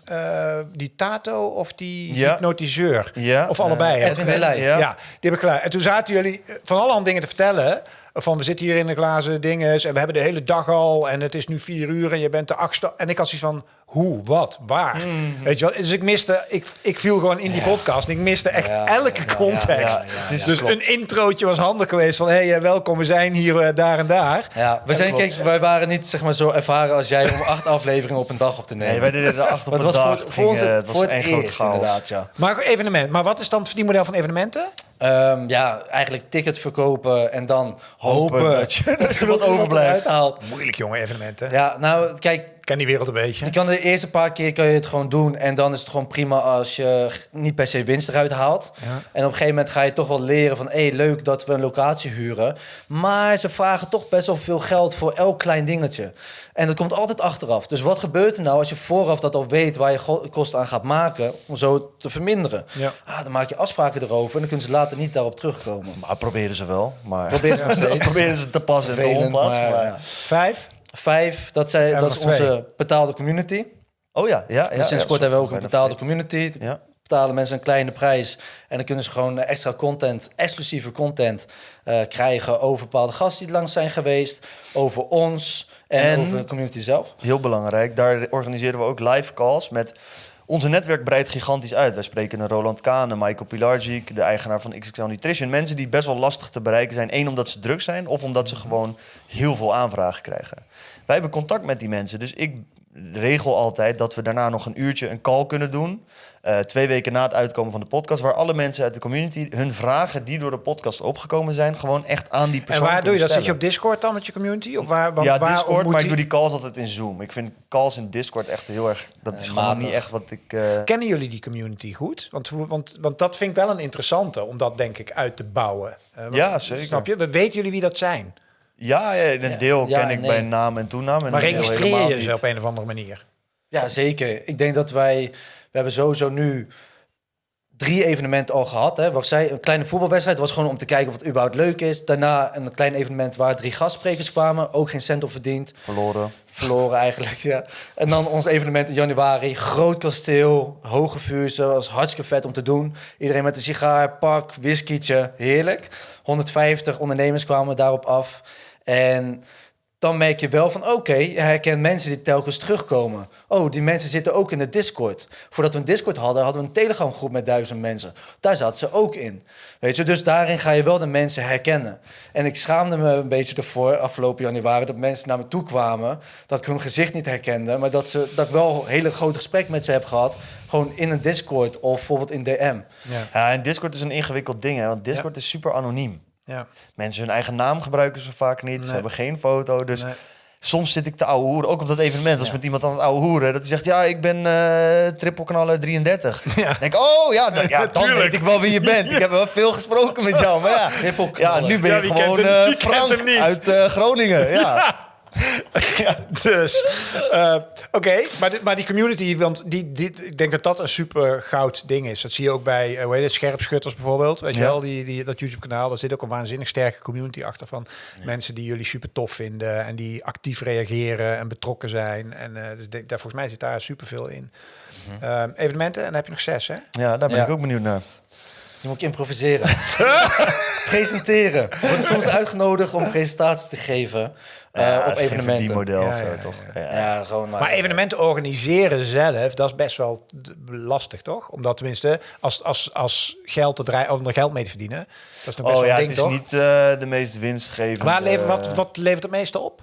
eh, die Tato of die Ja. hypnotiseur? Ja. Of allebei? hè? Edwin. Ja. Ja. die heb ik. En toen zaten jullie eh, van allerhande dingen te vertellen. Van we zitten hier in de glazen dinges en we hebben de hele dag al en het is nu vier uur en je bent de achtste. En ik had zoiets van hoe, wat, waar? Mhm. Weet je wel? Dus ik miste, ik, ik viel gewoon in die podcast en ik miste echt Ja, elke ja, context. ja, ja, dus ja, klopt. een introotje was handig geweest van hey, eh, welkom, we zijn hier eh, daar en daar. Ja, we zijn, kijk, wij waren niet zeg maar, zo ervaren als jij om acht [laughs] afleveringen op een dag op te nemen. Nee, wij deden er acht op een het was dag. voor, Ging, voor ons eh, het, het was voor het één grote eerst chaos. inderdaad, ja. Maar evenement, maar wat is dan het verdienmodel van evenementen? Ehm, ja, eigenlijk tickets verkopen en dan hopen, Hopen [laughs] dat je- dat er wat overblijft. Moeilijk jongen, evenementen. Ja, nou, kijk, ken die wereld een beetje. Je kan de eerste paar keer kan je het gewoon doen. En dan is het gewoon prima als je niet per se winst eruit haalt. Ja. En op een gegeven moment ga je toch wel leren van... hé, leuk dat we een locatie huren. Maar ze vragen toch best wel veel geld voor elk klein dingetje. En dat komt altijd achteraf. Dus wat gebeurt er nou als je vooraf dat al weet... waar je kosten aan gaat maken om zo te verminderen? Ja. Ah, dan maak je afspraken erover... en dan kunnen ze later niet daarop terugkomen. Maar proberen ze wel. Maar dat [laughs] steeds. proberen ze te passen en te Vervelend, onpassen. maar. Vijf? Vijf, dat, zijn, Ja, dat is twee. onze betaalde community. Oh ja, ja. ja dus sinds ja, kort hebben we ook een betaalde community. Ja. betalen mensen een kleine prijs. En dan kunnen ze gewoon eh, extra content, exclusieve content eh, krijgen over bepaalde gasten die langs zijn geweest, over ons en, En- over de community zelf. Heel belangrijk. Daar organiseren we ook live calls met... Onze netwerk breidt gigantisch uit. Wij spreken een Roland Kane, Michael Pilarczyk, de eigenaar van XXL Nutrition. Mensen die best wel lastig te bereiken zijn. Eén, omdat ze druk zijn. Of omdat ze gewoon heel veel aanvragen krijgen. Wij hebben contact met die mensen. Dus ik regel altijd dat we daarna nog een uurtje een call kunnen doen. Eh, twee weken na het uitkomen van de podcast. Waar alle mensen uit de community hun vragen die door de podcast opgekomen zijn... gewoon echt aan die En persoon waar doe je dat? Zit je op. Discord dan met je community? Of waar, want ja, waar Discord, maar ik doe die calls altijd in Zoom. Ik vind calls in Discord echt heel erg... Dat is Eh, gewoon matig. niet echt wat ik... eh, Kennen jullie die community goed? Want, want, want dat vind ik wel een interessante om dat denk ik uit te bouwen. Want- Ja, zeker. Snap je? We weten jullie wie dat zijn. Ja, ja, een Ja. deel Ja ken en ik nee. bij naam en toenaam. En Maar registreer helemaal je ze op een of andere manier. Ja, zeker. Ik denk dat wij, we hebben sowieso nu drie evenementen al gehad. Hè. Wat ik zei, een kleine voetbalwedstrijd was gewoon om te kijken of het überhaupt leuk is. Daarna een klein evenement waar drie gastsprekers kwamen, ook geen cent op verdiend. Verloren. Verloren eigenlijk, ja. En dan ons evenement in januari. Groot kasteel, hoge vuurzen. was hartstikke vet om te doen. Iedereen met een sigaar, pak, whiskietje. Heerlijk. 150 ondernemers kwamen daarop af. En dan merk je wel van, oké, je herkent mensen die telkens terugkomen. Oh, die mensen zitten ook in de Discord. Voordat we een Discord hadden, hadden we een Telegram groep met duizend mensen. Daar zaten ze ook in. Weet je, dus daarin ga je wel de mensen herkennen. En ik schaamde me een beetje ervoor, afgelopen januari, dat mensen naar me toe kwamen, dat ik hun gezicht niet herkende, maar dat, ze, dat ik wel hele grote gesprek met ze heb gehad, gewoon in een Discord of bijvoorbeeld in DM. Ja. Ja, en Discord is een ingewikkeld ding, hè. Want Discord is super anoniem. Ja. Mensen hun eigen naam gebruiken ze vaak niet. Ze hebben geen foto. Dus Nee. soms zit ik te ouwe hoeren. Ook op dat evenement. Was Ja. met iemand aan het ouwe hoeren. Dat hij zegt, ja, ik ben eh trippelkanaler 33. [laughs] Ja. Dan denk ik, oh ja, dan, ja, dan Tuurlijk. weet ik wel wie je bent. Ik [laughs] heb wel veel gesproken met jou. Maar ja, ja Trippelknaller. nu ben je gewoon eh, Frank uit eh, Groningen. Ja. [laughs] [laughs] ja, dus. eh, Oké, maar, dit- maar die community, want die, dit, ik denk dat dat een super goud ding is. Dat zie je ook bij, eh, hoe heet het, Scherpschutters bijvoorbeeld. Weet je wel, die, die, dat YouTube-kanaal. Daar zit ook een waanzinnig sterke community achter van mensen die jullie super tof vinden en die actief reageren en betrokken zijn. En eh, dus denk, daar, volgens mij zit daar super veel in. Ehm, evenementen, en dan heb je nog zes, hè? ja, daar ben Ja. ik ook benieuwd naar. Die moet ik improviseren. [laughs] Presenteren. Ik word soms uitgenodigd om [laughs] presentaties te geven Ja, op evenementen. verdienmodel Ja, of zo, ja, toch? ja. Ja. Ja, gewoon maar. Maar evenementen organiseren zelf, dat is best wel lastig, toch? Omdat tenminste, als, als, als geld te draaien, om er geld mee te verdienen, dat is nog best Oh wel ja, een het ding, is toch? niet eh, de meest winstgevende... Waar levert, wat, wat levert het meeste op?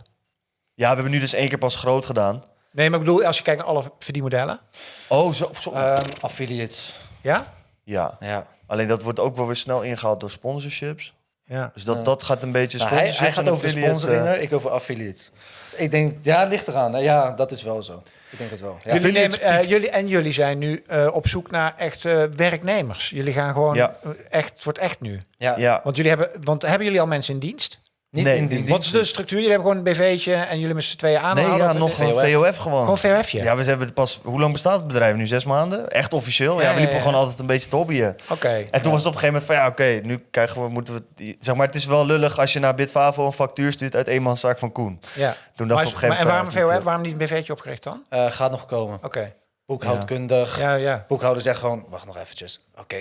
Ja, we hebben nu dus één keer pas groot gedaan. Nee, maar ik bedoel, als je kijkt naar alle verdienmodellen. Oh, zo. zo. Ehm, affiliates. Ja? ja. Ja. Alleen dat wordt ook wel weer snel ingehaald door sponsorships. Ja. Dus dat, Ja. dat gaat een beetje Nou, hij, gaat over affiliate, eh, sponsoringen, ik over affiliates. Dus ik denk, ja, het ligt eraan. hè. Ja, dat is wel zo. Ik denk het wel. Ja. Jullie nemen, eh, jullie, en jullie zijn nu eh, op zoek naar echt eh, werknemers. Jullie gaan gewoon Ja. echt, het wordt echt nu. Ja. Ja, Want jullie hebben, want hebben jullie al mensen in dienst? Niet Nee, in. Wat is de structuur? Jullie hebben gewoon een BV'tje en jullie met z'n tweeën nee, aanhalen? ja, nog een VOF. VOF gewoon. Gewoon VRF'je? Ja, we hebben het pas... Hoe lang bestaat het bedrijf nu? Zes maanden? Echt officieel? Ja, Ja, we liepen ja, gewoon altijd een beetje te hobbyen. Oké. En toen was het op een gegeven moment van... Ja, oké, nu krijgen we... Moeten we, zeg maar, het is wel lullig als je naar Bitfavo een factuur stuurt... uit eenmanszaak van Koen. Ja. Toen dacht Maar, op een gegeven maar, en waarom moment... VOF? Waarom niet een BV'tje opgericht dan? Eh, gaat nog komen. Oké. Boekhoudkundig. Ja, ja. Boekhouder zegt gewoon, wacht nog eventjes. Oké,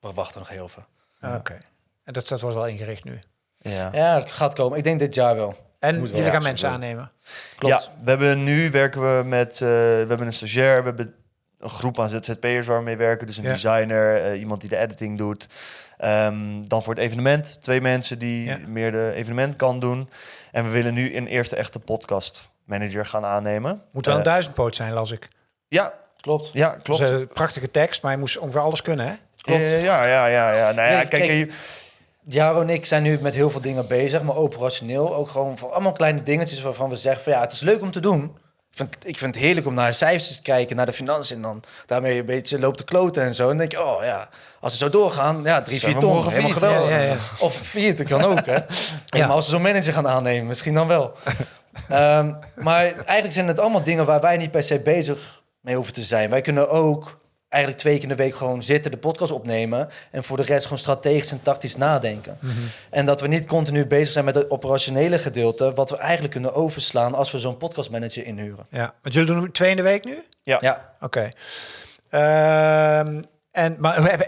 we wachten nog heel even. Ah, Oké. En dat, dat was wel ingericht nu. Ja. Ja, het gaat komen. Ik denk dit jaar wel. En Moet wel, jullie ja, gaan mensen aannemen. Klopt. Ja, we hebben nu werken we met... eh, we hebben een stagiair, we hebben een groep aan ZZP'ers waar we mee werken. Dus een Ja. designer, eh, iemand die de editing doet. Ehm, dan voor het evenement twee mensen die Ja. meer de evenement kan doen. En we willen nu een eerste echte podcast manager gaan aannemen. Moet wel een Eh, duizendpoot zijn, las ik. ja, Klopt. ja, klopt. Dus, eh, prachtige tekst, maar je moest ongeveer alles kunnen, hè? klopt. Eh, ja, ja, ja, ja. Nou ja, Nee, kijk, kijk, je- Jaro en ik zijn nu met heel veel dingen bezig, maar operationeel ook gewoon voor allemaal kleine dingetjes waarvan we zeggen van ja, het is leuk om te doen. vind, ik vind het heerlijk om naar de cijfers te kijken, naar de financiën. En dan daarmee een beetje loopt de kloten en zo. En denk je, oh ja, als we zo doorgaan, ja, drie, vier ton, helemaal geweldig. Ja, ja, ja. Of vier, dat kan ook, hè. [laughs] Ja. Maar als we zo'n manager gaan aannemen, misschien dan wel. Ehm, maar eigenlijk zijn het allemaal dingen waar wij niet per se bezig mee hoeven te zijn. Wij kunnen ook eigenlijk twee keer in de week gewoon zitten, de podcast opnemen... en voor de rest gewoon strategisch en tactisch nadenken. En dat we niet continu bezig zijn met het operationele gedeelte... wat we eigenlijk kunnen overslaan als we zo'n podcastmanager inhuren. Ja, want jullie doen hem twee in de week nu? Ja, Oké. Ehm, en, maar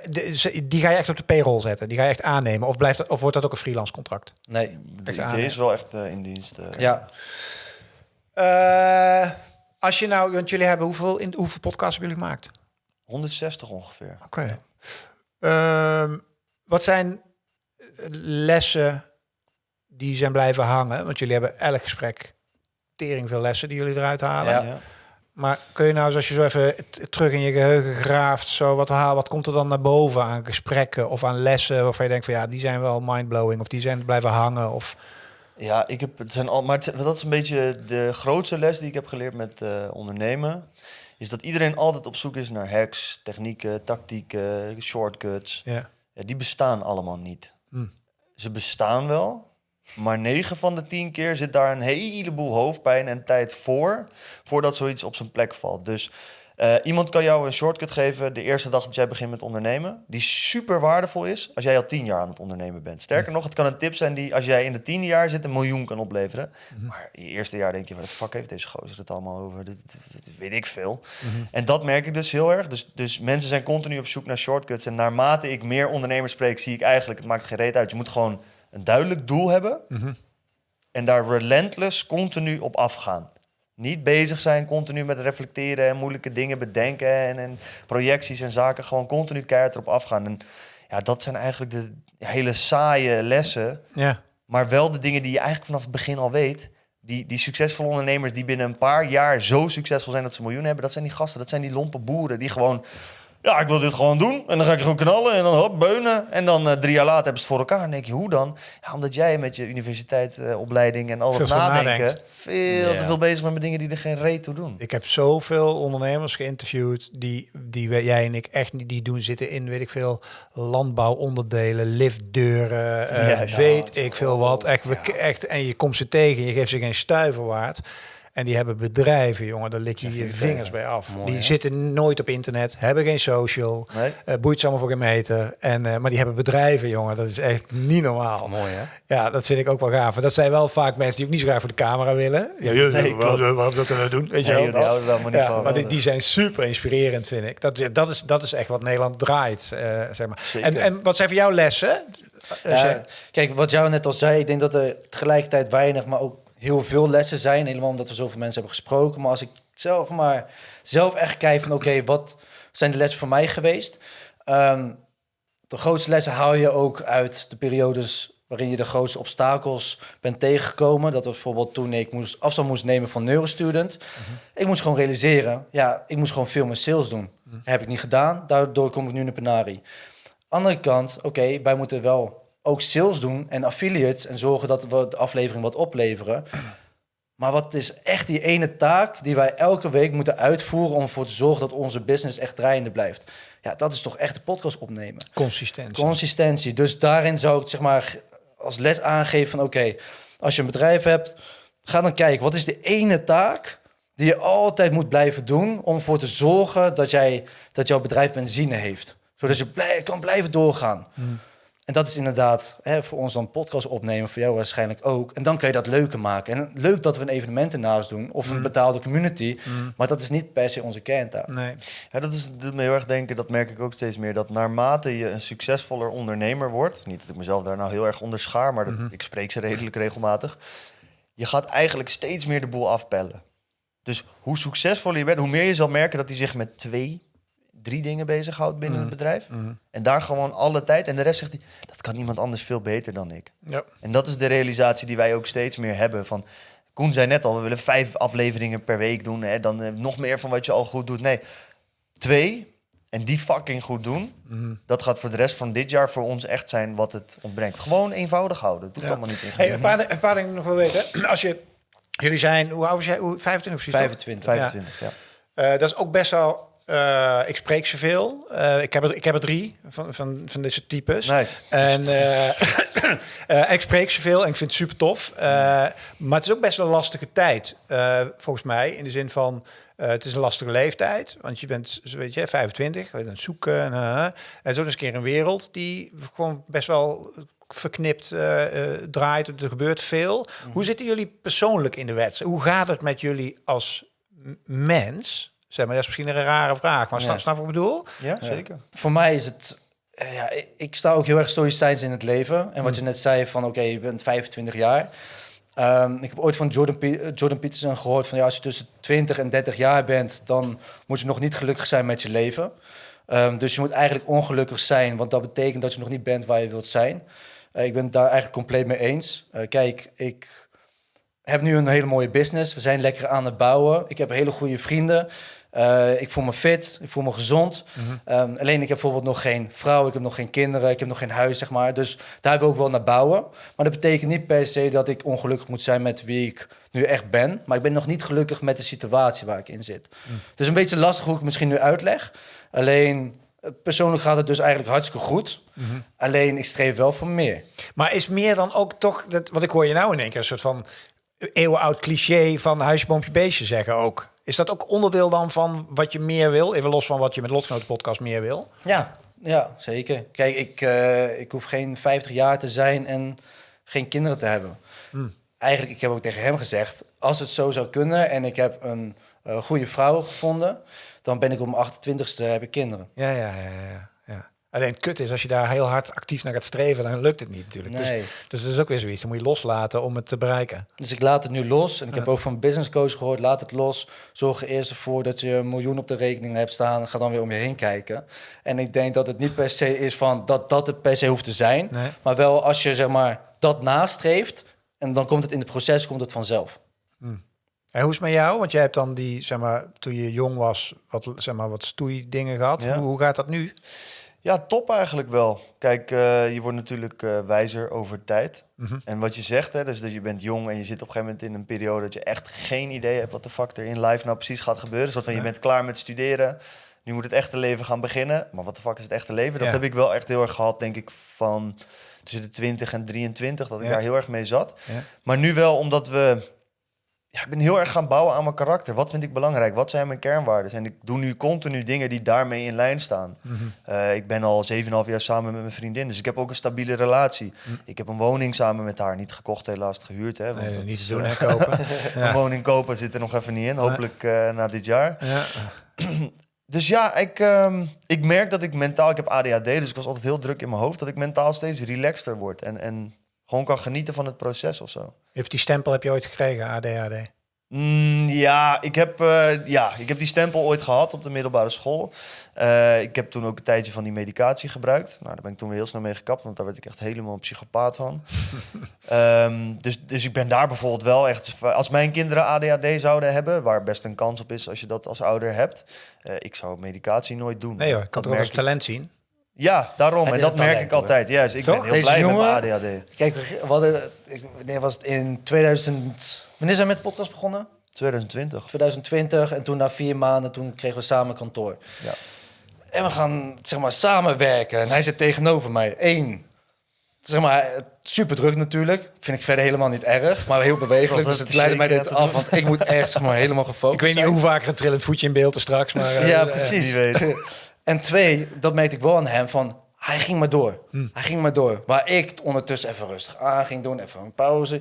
die ga je echt op de payroll zetten? Die ga je echt aannemen? Of, blijft dat, of wordt dat ook een freelance contract? nee, De aan, idee hè? is wel echt eh, in dienst. eh. ja. Eh, als je nou, want jullie hebben hoeveel, in, hoeveel podcasts hebben jullie gemaakt? 160 ongeveer. Oké. Ehm, wat zijn eh, lessen die zijn blijven hangen? Want jullie hebben elk gesprek tering veel lessen die jullie eruit halen. Ja. Ja. Maar kun je nou, eens als je zo even terug in je geheugen graaft, zo wat haal, wat komt er dan naar boven aan gesprekken of aan lessen waarvan je denkt van ja, die zijn wel mindblowing of die zijn blijven hangen of Ja, ik heb, het zijn al, maar het, dat is een beetje de grootste les die ik heb geleerd met eh, ondernemen. Is dat iedereen altijd op zoek is naar hacks, technieken, tactieken, shortcuts. ja. Ja, die bestaan allemaal niet. Hm. Ze bestaan wel, maar 9 van de 10 keer zit daar een heleboel hoofdpijn en tijd voor, voordat zoiets op zijn plek valt. Dus eh, iemand kan jou een shortcut geven de eerste dag dat jij begint met ondernemen, die super waardevol is als jij al 10 jaar aan het ondernemen bent. Sterker nog, het kan een tip zijn die als jij in het tiende jaar zit een miljoen kan opleveren. Maar in je eerste jaar denk je, waar de fuck heeft deze gozer het allemaal over? Dit weet ik veel. En dat merk ik dus heel erg. Dus, dus mensen zijn continu op zoek naar shortcuts. En naarmate ik meer ondernemers spreek, zie ik eigenlijk, het maakt geen reet uit. Je moet gewoon een duidelijk doel hebben. Mhm. En daar relentless continu op afgaan. Niet bezig zijn continu met reflecteren en moeilijke dingen bedenken en, en projecties en zaken. Gewoon continu keihard erop afgaan. En ja, dat zijn eigenlijk de hele saaie lessen. ja. Maar wel de dingen die je eigenlijk vanaf het begin al weet. Die, die succesvolle ondernemers die binnen een paar jaar zo succesvol zijn dat ze miljoenen hebben. Dat zijn die gasten, dat zijn die lompe boeren die gewoon... Ja, ik wil dit gewoon doen. En dan ga ik gewoon knallen en dan hop, beunen. En dan eh, drie jaar later hebben ze het voor elkaar. En denk je, hoe dan? Ja, omdat jij met je universiteitsopleiding en al dat Veel nadenken... veel Ja. te veel bezig bent met dingen die er geen reet toe doen. Ik heb zoveel ondernemers geïnterviewd die, die jij en ik echt niet die doen zitten in, weet ik veel, landbouwonderdelen, liftdeuren, eh, weet Ja, ik veel wat. Echt, echt, en je komt ze tegen, je geeft ze geen stuiver waard. En die hebben bedrijven, jongen, daar lik je je vingers bij af. Mooi, die hè? zitten nooit op internet, hebben geen social, Nee? eh, boeit ze allemaal voor geen meter. En, eh, maar die hebben bedrijven, jongen, dat is echt niet normaal. mooi hè. Ja, dat vind ik ook wel gaaf. En dat zijn wel vaak mensen die ook niet zo graag voor de camera willen. Ja, Nee, waarom, klopt. waarom dat we doen? Weet je Nee, wel? joh, Ja, van. maar die, die zijn super inspirerend, vind ik. Dat, dat, is, dat is echt wat Nederland draait, eh, zeg maar. Zeker. En, en wat zijn voor jou lessen? Ja, kijk, wat jou net al zei, ik denk dat er tegelijkertijd weinig, maar ook heel veel lessen zijn. Helemaal omdat we zoveel mensen hebben gesproken. Maar als ik zelf maar zelf echt kijk van oké, wat zijn de lessen voor mij geweest? Ehm, de grootste lessen haal je ook uit de periodes waarin je de grootste obstakels bent tegengekomen. Dat was bijvoorbeeld toen ik moest, afstand moest nemen van neurostudent. Ik moest gewoon realiseren, ja, ik moest gewoon veel meer sales doen. Heb ik niet gedaan, daardoor kom ik nu in de penarie. Andere kant, oké, wij moeten wel ook sales doen en affiliates en zorgen dat we de aflevering wat opleveren. Maar wat is echt die ene taak die wij elke week moeten uitvoeren om ervoor te zorgen dat onze business echt draaiende blijft? Ja, dat is toch echt de podcast opnemen. Consistentie. Consistentie. Dus daarin zou ik zeg maar als les aangeven van oké, als je een bedrijf hebt, ga dan kijken wat is de ene taak die je altijd moet blijven doen om ervoor te zorgen dat, jij, dat jouw bedrijf benzine heeft. Zodat je blij, kan blijven doorgaan. En dat is inderdaad hè, voor ons dan podcast opnemen, voor jou waarschijnlijk ook. En dan kun je dat leuker maken. En leuk dat we een evenement ernaast doen of een betaalde community, maar dat is niet per se onze kerntaak. Nee. Ja, dat is, doet me heel erg denken, dat merk ik ook steeds meer, dat naarmate je een succesvoller ondernemer wordt, niet dat ik mezelf daar nou heel erg onder schaar, maar dat, ik spreek ze redelijk regelmatig, je gaat eigenlijk steeds meer de boel afpellen. Dus hoe succesvoller je bent, hoe meer je zal merken dat hij zich met twee, drie dingen bezighoudt binnen het bedrijf. En daar gewoon alle tijd, en de rest zegt hij, dat kan iemand anders veel beter dan ik. Ja. En dat is de realisatie die wij ook steeds meer hebben. Van, Koen zei net al, we willen vijf afleveringen per week doen. Hè, dan eh, nog meer van wat je al goed doet. Nee, twee. En die fucking goed doen. Mhm. Dat gaat voor de rest van dit jaar voor ons echt zijn wat het ontbrengt. Gewoon eenvoudig houden. Het hoeft Ja. allemaal niet Hey, ingewikkeld. een, paar, een paar dingen nog wel weten. [clears throat] Als je Jullie zijn, hoe oud is jij? Hoe, 25 precies? toch? 25. 25, ja. Eh, dat is ook best wel. Eh, ik spreek ze veel. Eh, ik, heb er, ik heb er drie van, van, van deze types. Nice. En [coughs] eh, ik spreek ze veel en ik vind het super tof. Maar het is ook best wel een lastige tijd, volgens mij. In de zin van, het is een lastige leeftijd. Want je bent, zo weet je, 25, je bent aan het zoeken. En, en zo is een keer een wereld die gewoon best wel verknipt draait. Er gebeurt veel. Hoe zitten jullie persoonlijk in de wedstrijd? Hoe gaat het met jullie als mens? Zeg maar, dat is misschien een rare vraag, maar snap, Ja. snap je wat ik bedoel? Ja, zeker. Voor mij is het... eh, Ja, ik- sta ook heel erg stoïcijns in het leven. En wat je net zei van, oké, je bent 25 jaar. Ehm, ik heb ooit van Jordan, Pe- eh, Jordan Peterson gehoord van... Ja, als je tussen 20 en 30 jaar bent... dan moet je nog niet gelukkig zijn met je leven. Ehm, dus je moet eigenlijk ongelukkig zijn... want dat betekent dat je nog niet bent waar je wilt zijn. Eh, ik ben het daar eigenlijk compleet mee eens. Eh, kijk, ik heb nu een hele mooie business. We zijn lekker aan het bouwen. Ik heb hele goede vrienden. Eh, ik voel me fit, ik voel me gezond. Ehm, alleen ik heb bijvoorbeeld nog geen vrouw, ik heb nog geen kinderen, ik heb nog geen huis, zeg maar. Dus daar wil ik wel naar bouwen. Maar dat betekent niet per se dat ik ongelukkig moet zijn met wie ik nu echt ben. Maar ik ben nog niet gelukkig met de situatie waar ik in zit. Dus een beetje lastig hoe ik het misschien nu uitleg. Alleen eh, persoonlijk gaat het dus eigenlijk hartstikke goed. Alleen ik streef wel voor meer. Maar is meer dan ook toch, dat, wat ik hoor je nou in één keer, een soort van eeuwenoud cliché van huisje, boompje, beestje zeggen ook. Is dat ook onderdeel dan van wat je meer wil? Even los van wat je met Lotgenoten podcast meer wil. Ja, ja zeker. Kijk, ik, eh, ik hoef geen 50 jaar te zijn en geen kinderen te hebben. Eigenlijk, ik heb ook tegen hem gezegd, als het zo zou kunnen en ik heb een eh, goede vrouw gevonden, dan ben ik op mijn 28ste heb ik kinderen. Ja, ja, ja, ja. Alleen het kut is, als je daar heel hard actief naar gaat streven, dan lukt het niet natuurlijk. Nee. Dus, dus dat is ook weer zoiets. Dan moet je loslaten om het te bereiken. Dus ik laat het nu los. En ik heb ook van business coach gehoord, laat het los. Zorg er eerst ervoor dat je een miljoen op de rekening hebt staan. Ga dan weer om je heen kijken. En ik denk dat het niet per se is van dat dat het per se hoeft te zijn. Nee. Maar wel als je zeg maar dat nastreeft. En dan komt het in het proces komt het vanzelf. En hoe is het met jou? Want jij hebt dan die, zeg maar, toen je jong was, wat, zeg maar, wat stoei dingen gehad. Ja. Hoe, hoe gaat dat nu? Ja, top eigenlijk wel. Kijk, eh, je wordt natuurlijk eh, wijzer over tijd. Mhm. En wat je zegt, hè, dus dat je bent jong en je zit op een gegeven moment in een periode dat je echt geen idee hebt wat de fuck er in life nou precies gaat gebeuren. Zoals van je bent klaar met studeren, nu moet het echte leven gaan beginnen. Maar wat de fuck is het echte leven? Dat Ja. heb ik wel echt heel erg gehad, denk ik, van tussen de 20 en 23, dat ik Ja. daar heel erg mee zat. Ja. Maar nu wel, omdat we... Ja, ik ben heel erg gaan bouwen aan mijn karakter. Wat vind ik belangrijk? Wat zijn mijn kernwaarden? En ik doe nu continu dingen die daarmee in lijn staan. Mhm. Eh, ik ben al 7,5 jaar samen met mijn vriendin. Dus ik heb ook een stabiele relatie. Ik heb een woning samen met haar. Niet gekocht, helaas gehuurd. Hè, want Nee, dat niet te doen, eh, hè, kopen. [laughs] Een woning kopen zit er nog even niet in. Hopelijk eh, na dit jaar. ja. [clears throat] Dus ja, ik, ehm, ik merk dat ik mentaal... Ik heb ADHD, dus ik was altijd heel druk in mijn hoofd. Dat ik mentaal steeds relaxter word. En, en gewoon kan genieten van het proces of zo. Heeft die stempel heb je ooit gekregen, ADHD? Mm, ja, ik heb, eh, ja, ik heb die stempel ooit gehad op de middelbare school. Eh, ik heb toen ook een tijdje van die medicatie gebruikt. Nou, daar ben ik toen weer heel snel mee gekapt, want daar werd ik echt helemaal een psychopaat van. [laughs] Ehm, dus, dus ik ben daar bijvoorbeeld wel echt... Als mijn kinderen ADHD zouden hebben, waar best een kans op is als je dat als ouder hebt... eh, ik zou medicatie nooit doen. Nee hoor, ik kan toch wel eens talent zien? Ja, daarom. En dat merk talent, ik hoor. altijd. Juist, ik Toch? ben heel Deze blij jongen- met mijn ADHD. Kijk, we hadden, ik, wanneer was het in 2000? Wanneer zijn we met de podcast begonnen? 2020. 2020 en toen na vier maanden toen kregen we samen kantoor. Ja. En we gaan zeg maar samenwerken en hij zit tegenover mij. Eén, zeg maar super druk natuurlijk. Vind ik verder helemaal niet erg, maar heel bewegelijk. Dat Dus het leidde mij dit af, want ik moet echt zeg maar helemaal gefocust Ik weet niet zijn. hoe vaak een trillend voetje in beeld is straks, maar... eh, Ja, eh, precies. Wie weet. [laughs] En twee, dat merkte ik wel aan hem van hij ging maar door. Hij ging maar door. Waar ik ondertussen even rustig aan ging doen, even een pauze.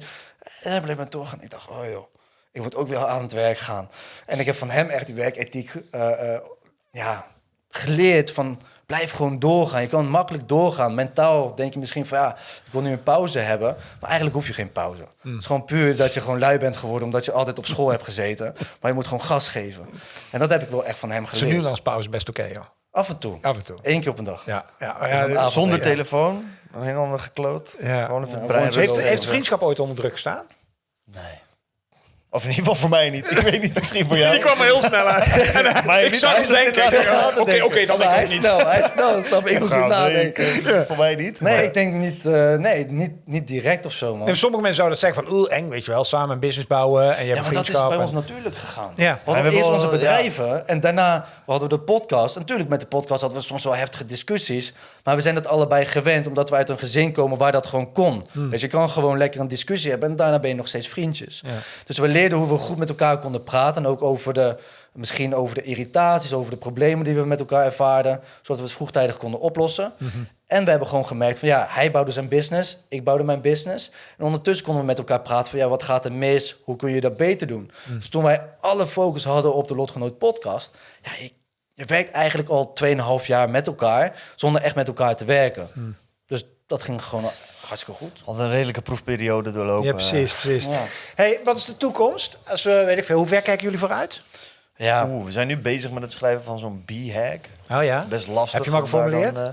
En hij bleef maar doorgaan. Ik dacht, oh joh, ik moet ook weer aan het werk gaan. En ik heb van hem echt die werkethiek eh, eh, ja, geleerd van blijf gewoon doorgaan. Je kan makkelijk doorgaan. Mentaal denk je misschien van ja, ik wil nu een pauze hebben. Maar eigenlijk hoef je geen pauze. Het is gewoon puur dat je gewoon lui bent geworden omdat je altijd op school hebt gezeten. Maar je moet gewoon gas geven. En dat heb ik wel echt van hem geleerd. nu en als pauze best oké, joh. Af en toe. Af en toe. Eén keer op een dag. Ja, ja, ja, avond- Zonder ja. telefoon. Dan helemaal gekloot. Ja. Gewoon even Ja, het brein Heeft, heeft vriendschap ooit onder druk gestaan? Nee. Of in ieder geval voor mij niet. Ik weet niet, misschien voor jou. [laughs] Die kwam er heel snel uit. En, [laughs] Maar ik zag het denken. Oké, denken. dan Maar hij denk ik niet. snel, hij is snel. Snap ik moet goed nadenken. denken. Voor mij niet. Nee, maar- ik denk niet, eh, nee, niet, niet direct of zo, man. En sommige mensen zouden zeggen van, oeh, eng, weet je wel, samen een business bouwen en je Ja, hebt maar dat is bij en- ons natuurlijk gegaan. Ja. We hadden Ja, we eerst onze bedrijven en daarna hadden we de podcast. En natuurlijk, met de podcast hadden we soms wel heftige discussies. Maar we zijn dat allebei gewend, omdat we uit een gezin komen waar dat gewoon kon. Dus je kan gewoon lekker een discussie hebben en daarna ben je nog steeds vriendjes. Hmm. Ja. Dus we leerden hoe we goed met elkaar konden praten. En ook over de, misschien over de irritaties, over de problemen die we met elkaar ervaarden. Zodat we het vroegtijdig konden oplossen. Mhm. En we hebben gewoon gemerkt van ja, hij bouwde zijn business, ik bouwde mijn business. En ondertussen konden we met elkaar praten van ja, wat gaat er mis? Hoe kun je dat beter doen? Mhm. Dus toen wij alle focus hadden op de Lotgenoot podcast, ja, je, je werkt eigenlijk al 2,5 jaar met elkaar zonder echt met elkaar te werken. Mhm. Dus dat ging gewoon hartstikke goed. Had een redelijke proefperiode doorlopen. Ja, precies, precies. Ja. Hey, wat is de toekomst? Als we, weet ik veel, hoe ver kijken jullie vooruit? Ja, Oeh, we zijn nu bezig met het schrijven van zo'n B-hack. Oh ja? Best lastig. Heb je hem al om daar geformuleerd? dan, eh,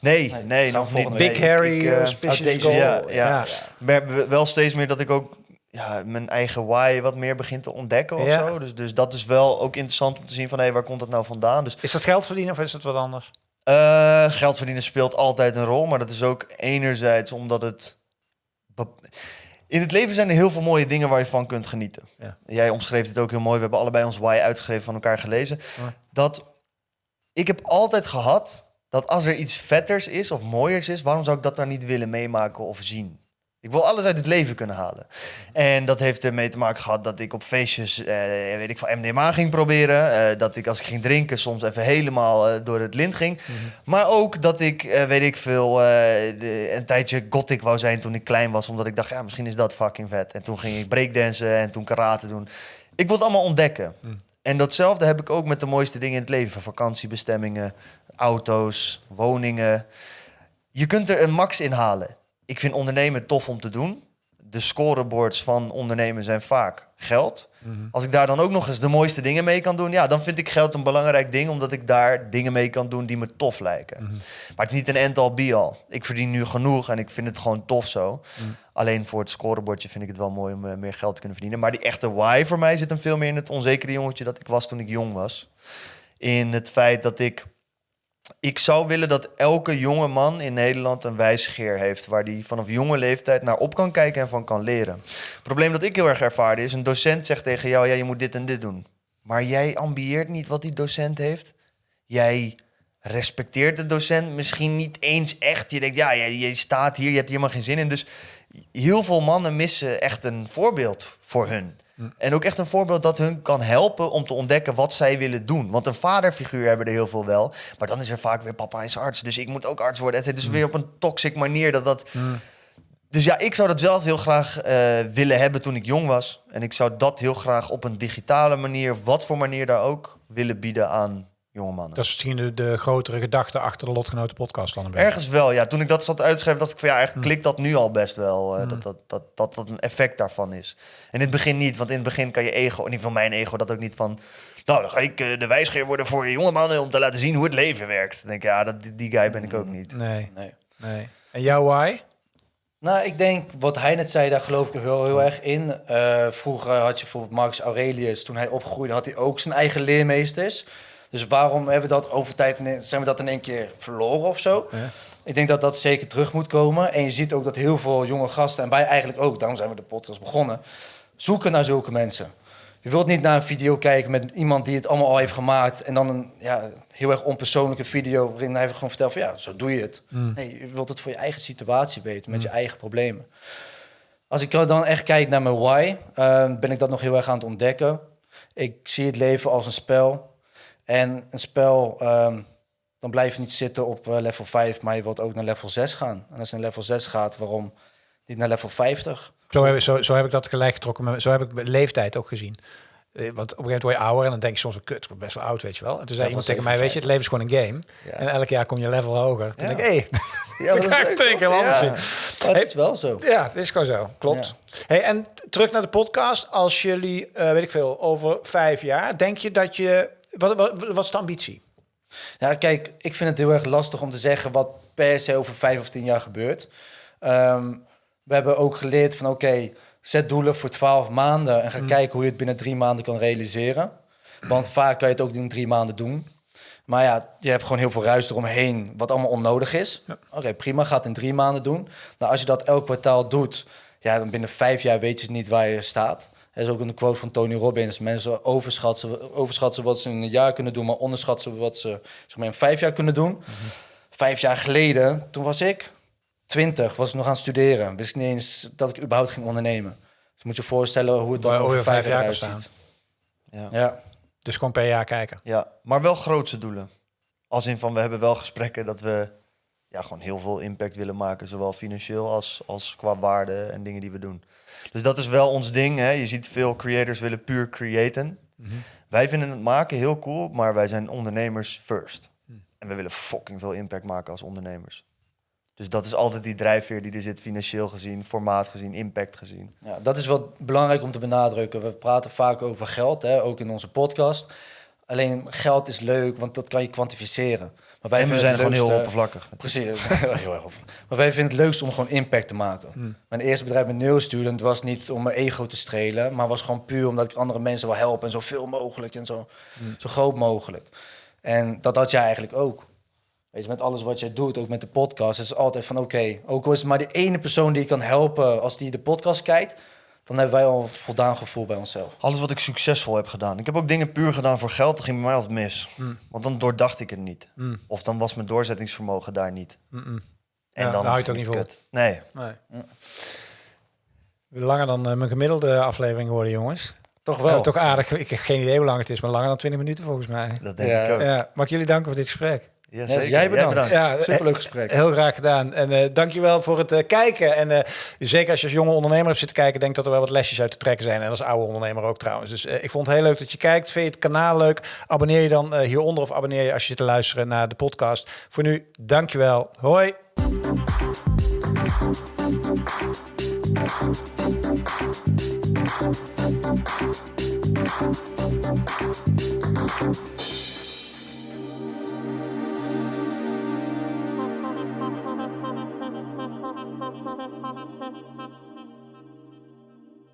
nee, Nee, nog niet. Big week. Harry, ik, uh, eh, goal. Ja, ja. Ja. Maar wel steeds meer dat ik ook ja, mijn eigen why wat meer begin te ontdekken of zo. Dus, dus dat is wel ook interessant om te zien van hé, waar komt dat nou vandaan? Dus Is dat geld verdienen of is dat wat anders? Eh, geld verdienen speelt altijd een rol, maar dat is ook enerzijds omdat het in het leven zijn er heel veel mooie dingen waar je van kunt genieten. Ja. Jij omschreef het ook heel mooi. We hebben allebei ons why uitgeschreven van elkaar gelezen. Dat ik heb altijd gehad dat als er iets vetters is of mooiers is, waarom zou ik dat dan niet willen meemaken of zien? Ik wil alles uit het leven kunnen halen. En dat heeft ermee te maken gehad dat ik op feestjes, eh, weet ik van MDMA ging proberen. Eh, dat ik als ik ging drinken soms even helemaal eh, door het lint ging. Maar ook dat ik, weet ik veel, de- een tijdje gothic wou zijn toen ik klein was. Omdat ik dacht, ja, misschien is dat fucking vet. En toen ging ik breakdansen en toen karate doen. Ik wil het allemaal ontdekken. Mm. En datzelfde heb ik ook met de mooiste dingen in het leven. Vakantiebestemmingen, auto's, woningen. Je kunt er een max in halen. Ik vind ondernemen tof om te doen. De scoreboards van ondernemen zijn vaak geld. Als ik daar dan ook nog eens de mooiste dingen mee kan doen, ja, dan vind ik geld een belangrijk ding, omdat ik daar dingen mee kan doen die me tof lijken. Maar het is niet een end-all be-all. Ik verdien nu genoeg en ik vind het gewoon tof zo. Alleen voor het scorebordje vind ik het wel mooi om eh, meer geld te kunnen verdienen. Maar die echte why voor mij zit hem veel meer in het onzekere jongetje dat ik was toen ik jong was. In het feit dat ik ik zou willen dat elke jonge man in Nederland een wijsgeer heeft... waar die vanaf jonge leeftijd naar op kan kijken en van kan leren. Het probleem dat ik heel erg ervaarde is... een docent zegt tegen jou, ja, je moet dit en dit doen. Maar jij ambieert niet wat die docent heeft. Jij respecteert de docent misschien niet eens echt. Je denkt, ja, je, je staat hier, je hebt hier helemaal geen zin in. Dus heel veel mannen missen echt een voorbeeld voor hun. En ook echt een voorbeeld dat hun kan helpen om te ontdekken wat zij willen doen. Want een vaderfiguur hebben er heel veel wel. Maar dan is er vaak weer papa is arts, dus ik moet ook arts worden. Het is dus weer op een toxic manier dat dat... Dus ja, ik zou dat zelf heel graag eh, willen hebben toen ik jong was. En ik zou dat heel graag op een digitale manier, wat voor manier daar ook, willen bieden aan jonge mannen. Dat is misschien de, de grotere gedachte achter de Lotgenoten podcast dan een beetje. Ergens wel, ja. Toen ik dat zat uit te schrijven, dacht ik van ja, eigenlijk klikt dat nu al best wel. eh, dat, dat, dat, dat dat een effect daarvan is. En in het begin niet, want in het begin kan je ego, in ieder geval mijn ego, dat ook niet van. Nou, dan ga ik eh, de wijsgeer worden voor jonge mannen om te laten zien hoe het leven werkt. Dan denk ik, ja, dat, die- die guy ben ik ook niet. Nee, nee. nee. En jouw why? Nou, ik denk wat hij net zei, daar geloof ik wel heel erg in. Eh, vroeger had je bijvoorbeeld Marcus Aurelius, toen hij opgroeide, had hij ook zijn eigen leermeesters. Dus waarom hebben we dat over tijd in, zijn we dat in één keer verloren of zo? Ja. Ik denk dat dat zeker terug moet komen. En je ziet ook dat heel veel jonge gasten, en wij eigenlijk ook, daarom zijn we de podcast begonnen, zoeken naar zulke mensen. Je wilt niet naar een video kijken met iemand die het allemaal al heeft gemaakt en dan een ja, heel erg onpersoonlijke video waarin hij gewoon vertelt van ja, zo doe je het. Nee, je wilt het voor je eigen situatie weten, met je eigen problemen. Als ik dan echt kijk naar mijn why, eh, ben ik dat nog heel erg aan het ontdekken. Ik zie het leven als een spel. En een spel, ehm, dan blijf je niet zitten op eh, level 5, maar je wilt ook naar level 6 gaan. En als je naar level 6 gaat, waarom niet naar level 50? Zo heb, zo, zo heb ik dat gelijk getrokken. Zo heb ik de leeftijd ook gezien. Eh, Want op een gegeven moment word je ouder en dan denk je soms, kut, ik word best wel oud, weet je wel. En toen zei iemand tegen mij, weet je, het leven is gewoon een game. Ja. En elk jaar kom je level hoger. Toen Ja. denk ik, hé, Ja, dat [laughs] ga ik denk anders het is wel zo. Ja, dit is gewoon zo. Klopt. Hey, en terug naar de podcast. Als jullie, eh, weet ik veel, over vijf jaar, denk je dat je... Wat, wat, wat is de ambitie? Ja, kijk, ik vind het heel erg lastig om te zeggen wat per se over vijf of tien jaar gebeurt. Ehm, we hebben ook geleerd van oké, Zet doelen voor 12 maanden en ga Mm. kijken hoe je het binnen drie maanden kan realiseren. Want vaak kan je het ook in drie maanden doen. Maar ja, je hebt gewoon heel veel ruis eromheen, wat allemaal onnodig is. Ja. Oké, prima, ga het in drie maanden doen. Nou, als je dat elk kwartaal doet, ja, dan binnen vijf jaar weet je niet waar je staat. Er is ook een quote van Tony Robbins. Mensen overschatten, overschatten wat ze in een jaar kunnen doen, maar onderschatten wat ze zeg maar, in vijf jaar kunnen doen. Vijf jaar geleden, toen was ik 20, was ik nog aan het studeren. Wist ik niet eens dat ik überhaupt ging ondernemen. Dus moet je voorstellen hoe het dan over vijf vijf jaar jaar kan eruit staan. ziet. Ja. Ja. Dus gewoon per jaar kijken. ja, maar wel grootse doelen. Als in van, we hebben wel gesprekken dat we ja, gewoon heel veel impact willen maken. Zowel financieel als, als qua waarde en dingen die we doen. Dus dat is wel ons ding. Hè. Je ziet veel creators willen puur creëren. Wij vinden het maken heel cool, maar wij zijn ondernemers first. En we willen fucking veel impact maken als ondernemers. Dus dat is altijd die drijfveer die er zit, financieel gezien, formaat gezien, impact gezien. Ja, dat is wel belangrijk om te benadrukken. We praten vaak over geld, hè, ook in onze podcast. Alleen geld is leuk, want dat kan je kwantificeren. Maar wij en we zijn gewoon heel oppervlakkig. Precies, [laughs] heel erg. Maar wij vinden het leukst om gewoon impact te maken. Hmm. Mijn eerste bedrijf met Neurostudent was niet om mijn ego te strelen, maar was gewoon puur omdat ik andere mensen wil helpen en zoveel mogelijk en zo, Hmm. zo groot mogelijk. En dat had jij eigenlijk ook. Weet je, met alles wat jij doet, ook met de podcast, is het altijd van oké, ook al is het maar die ene persoon die je kan helpen als die de podcast kijkt, dan hebben wij al een voldaan gevoel bij onszelf. Alles wat ik succesvol heb gedaan. Ik heb ook dingen puur gedaan voor geld, dat ging bij mij altijd mis. Mm. Want dan doordacht ik het niet. Mm. Of dan was mijn doorzettingsvermogen daar niet. Mm-mm. En Ja, dan daar hou je het ook niet het kut. Nee, Nee. Langer dan eh, mijn gemiddelde aflevering worden, jongens. Toch Ja, toch aardig. Ik heb geen idee hoe lang het is, maar langer dan 20 minuten volgens mij. dat denk Ja. ik ook. Ja, Ja, mag ik jullie danken voor dit gesprek. Zeker. jij bedankt. Ja, Superleuk gesprek. Heel graag gedaan. En eh dankjewel voor het eh, kijken. En eh, zeker als je als jonge ondernemer hebt zitten kijken, denk dat er wel wat lesjes uit te trekken zijn. En als oude ondernemer ook trouwens. Dus eh, ik vond het heel leuk dat je kijkt. Vind je het kanaal leuk? Abonneer je dan eh, hieronder of abonneer je als je zit te luisteren naar de podcast. Voor nu, dankjewel. Hoi.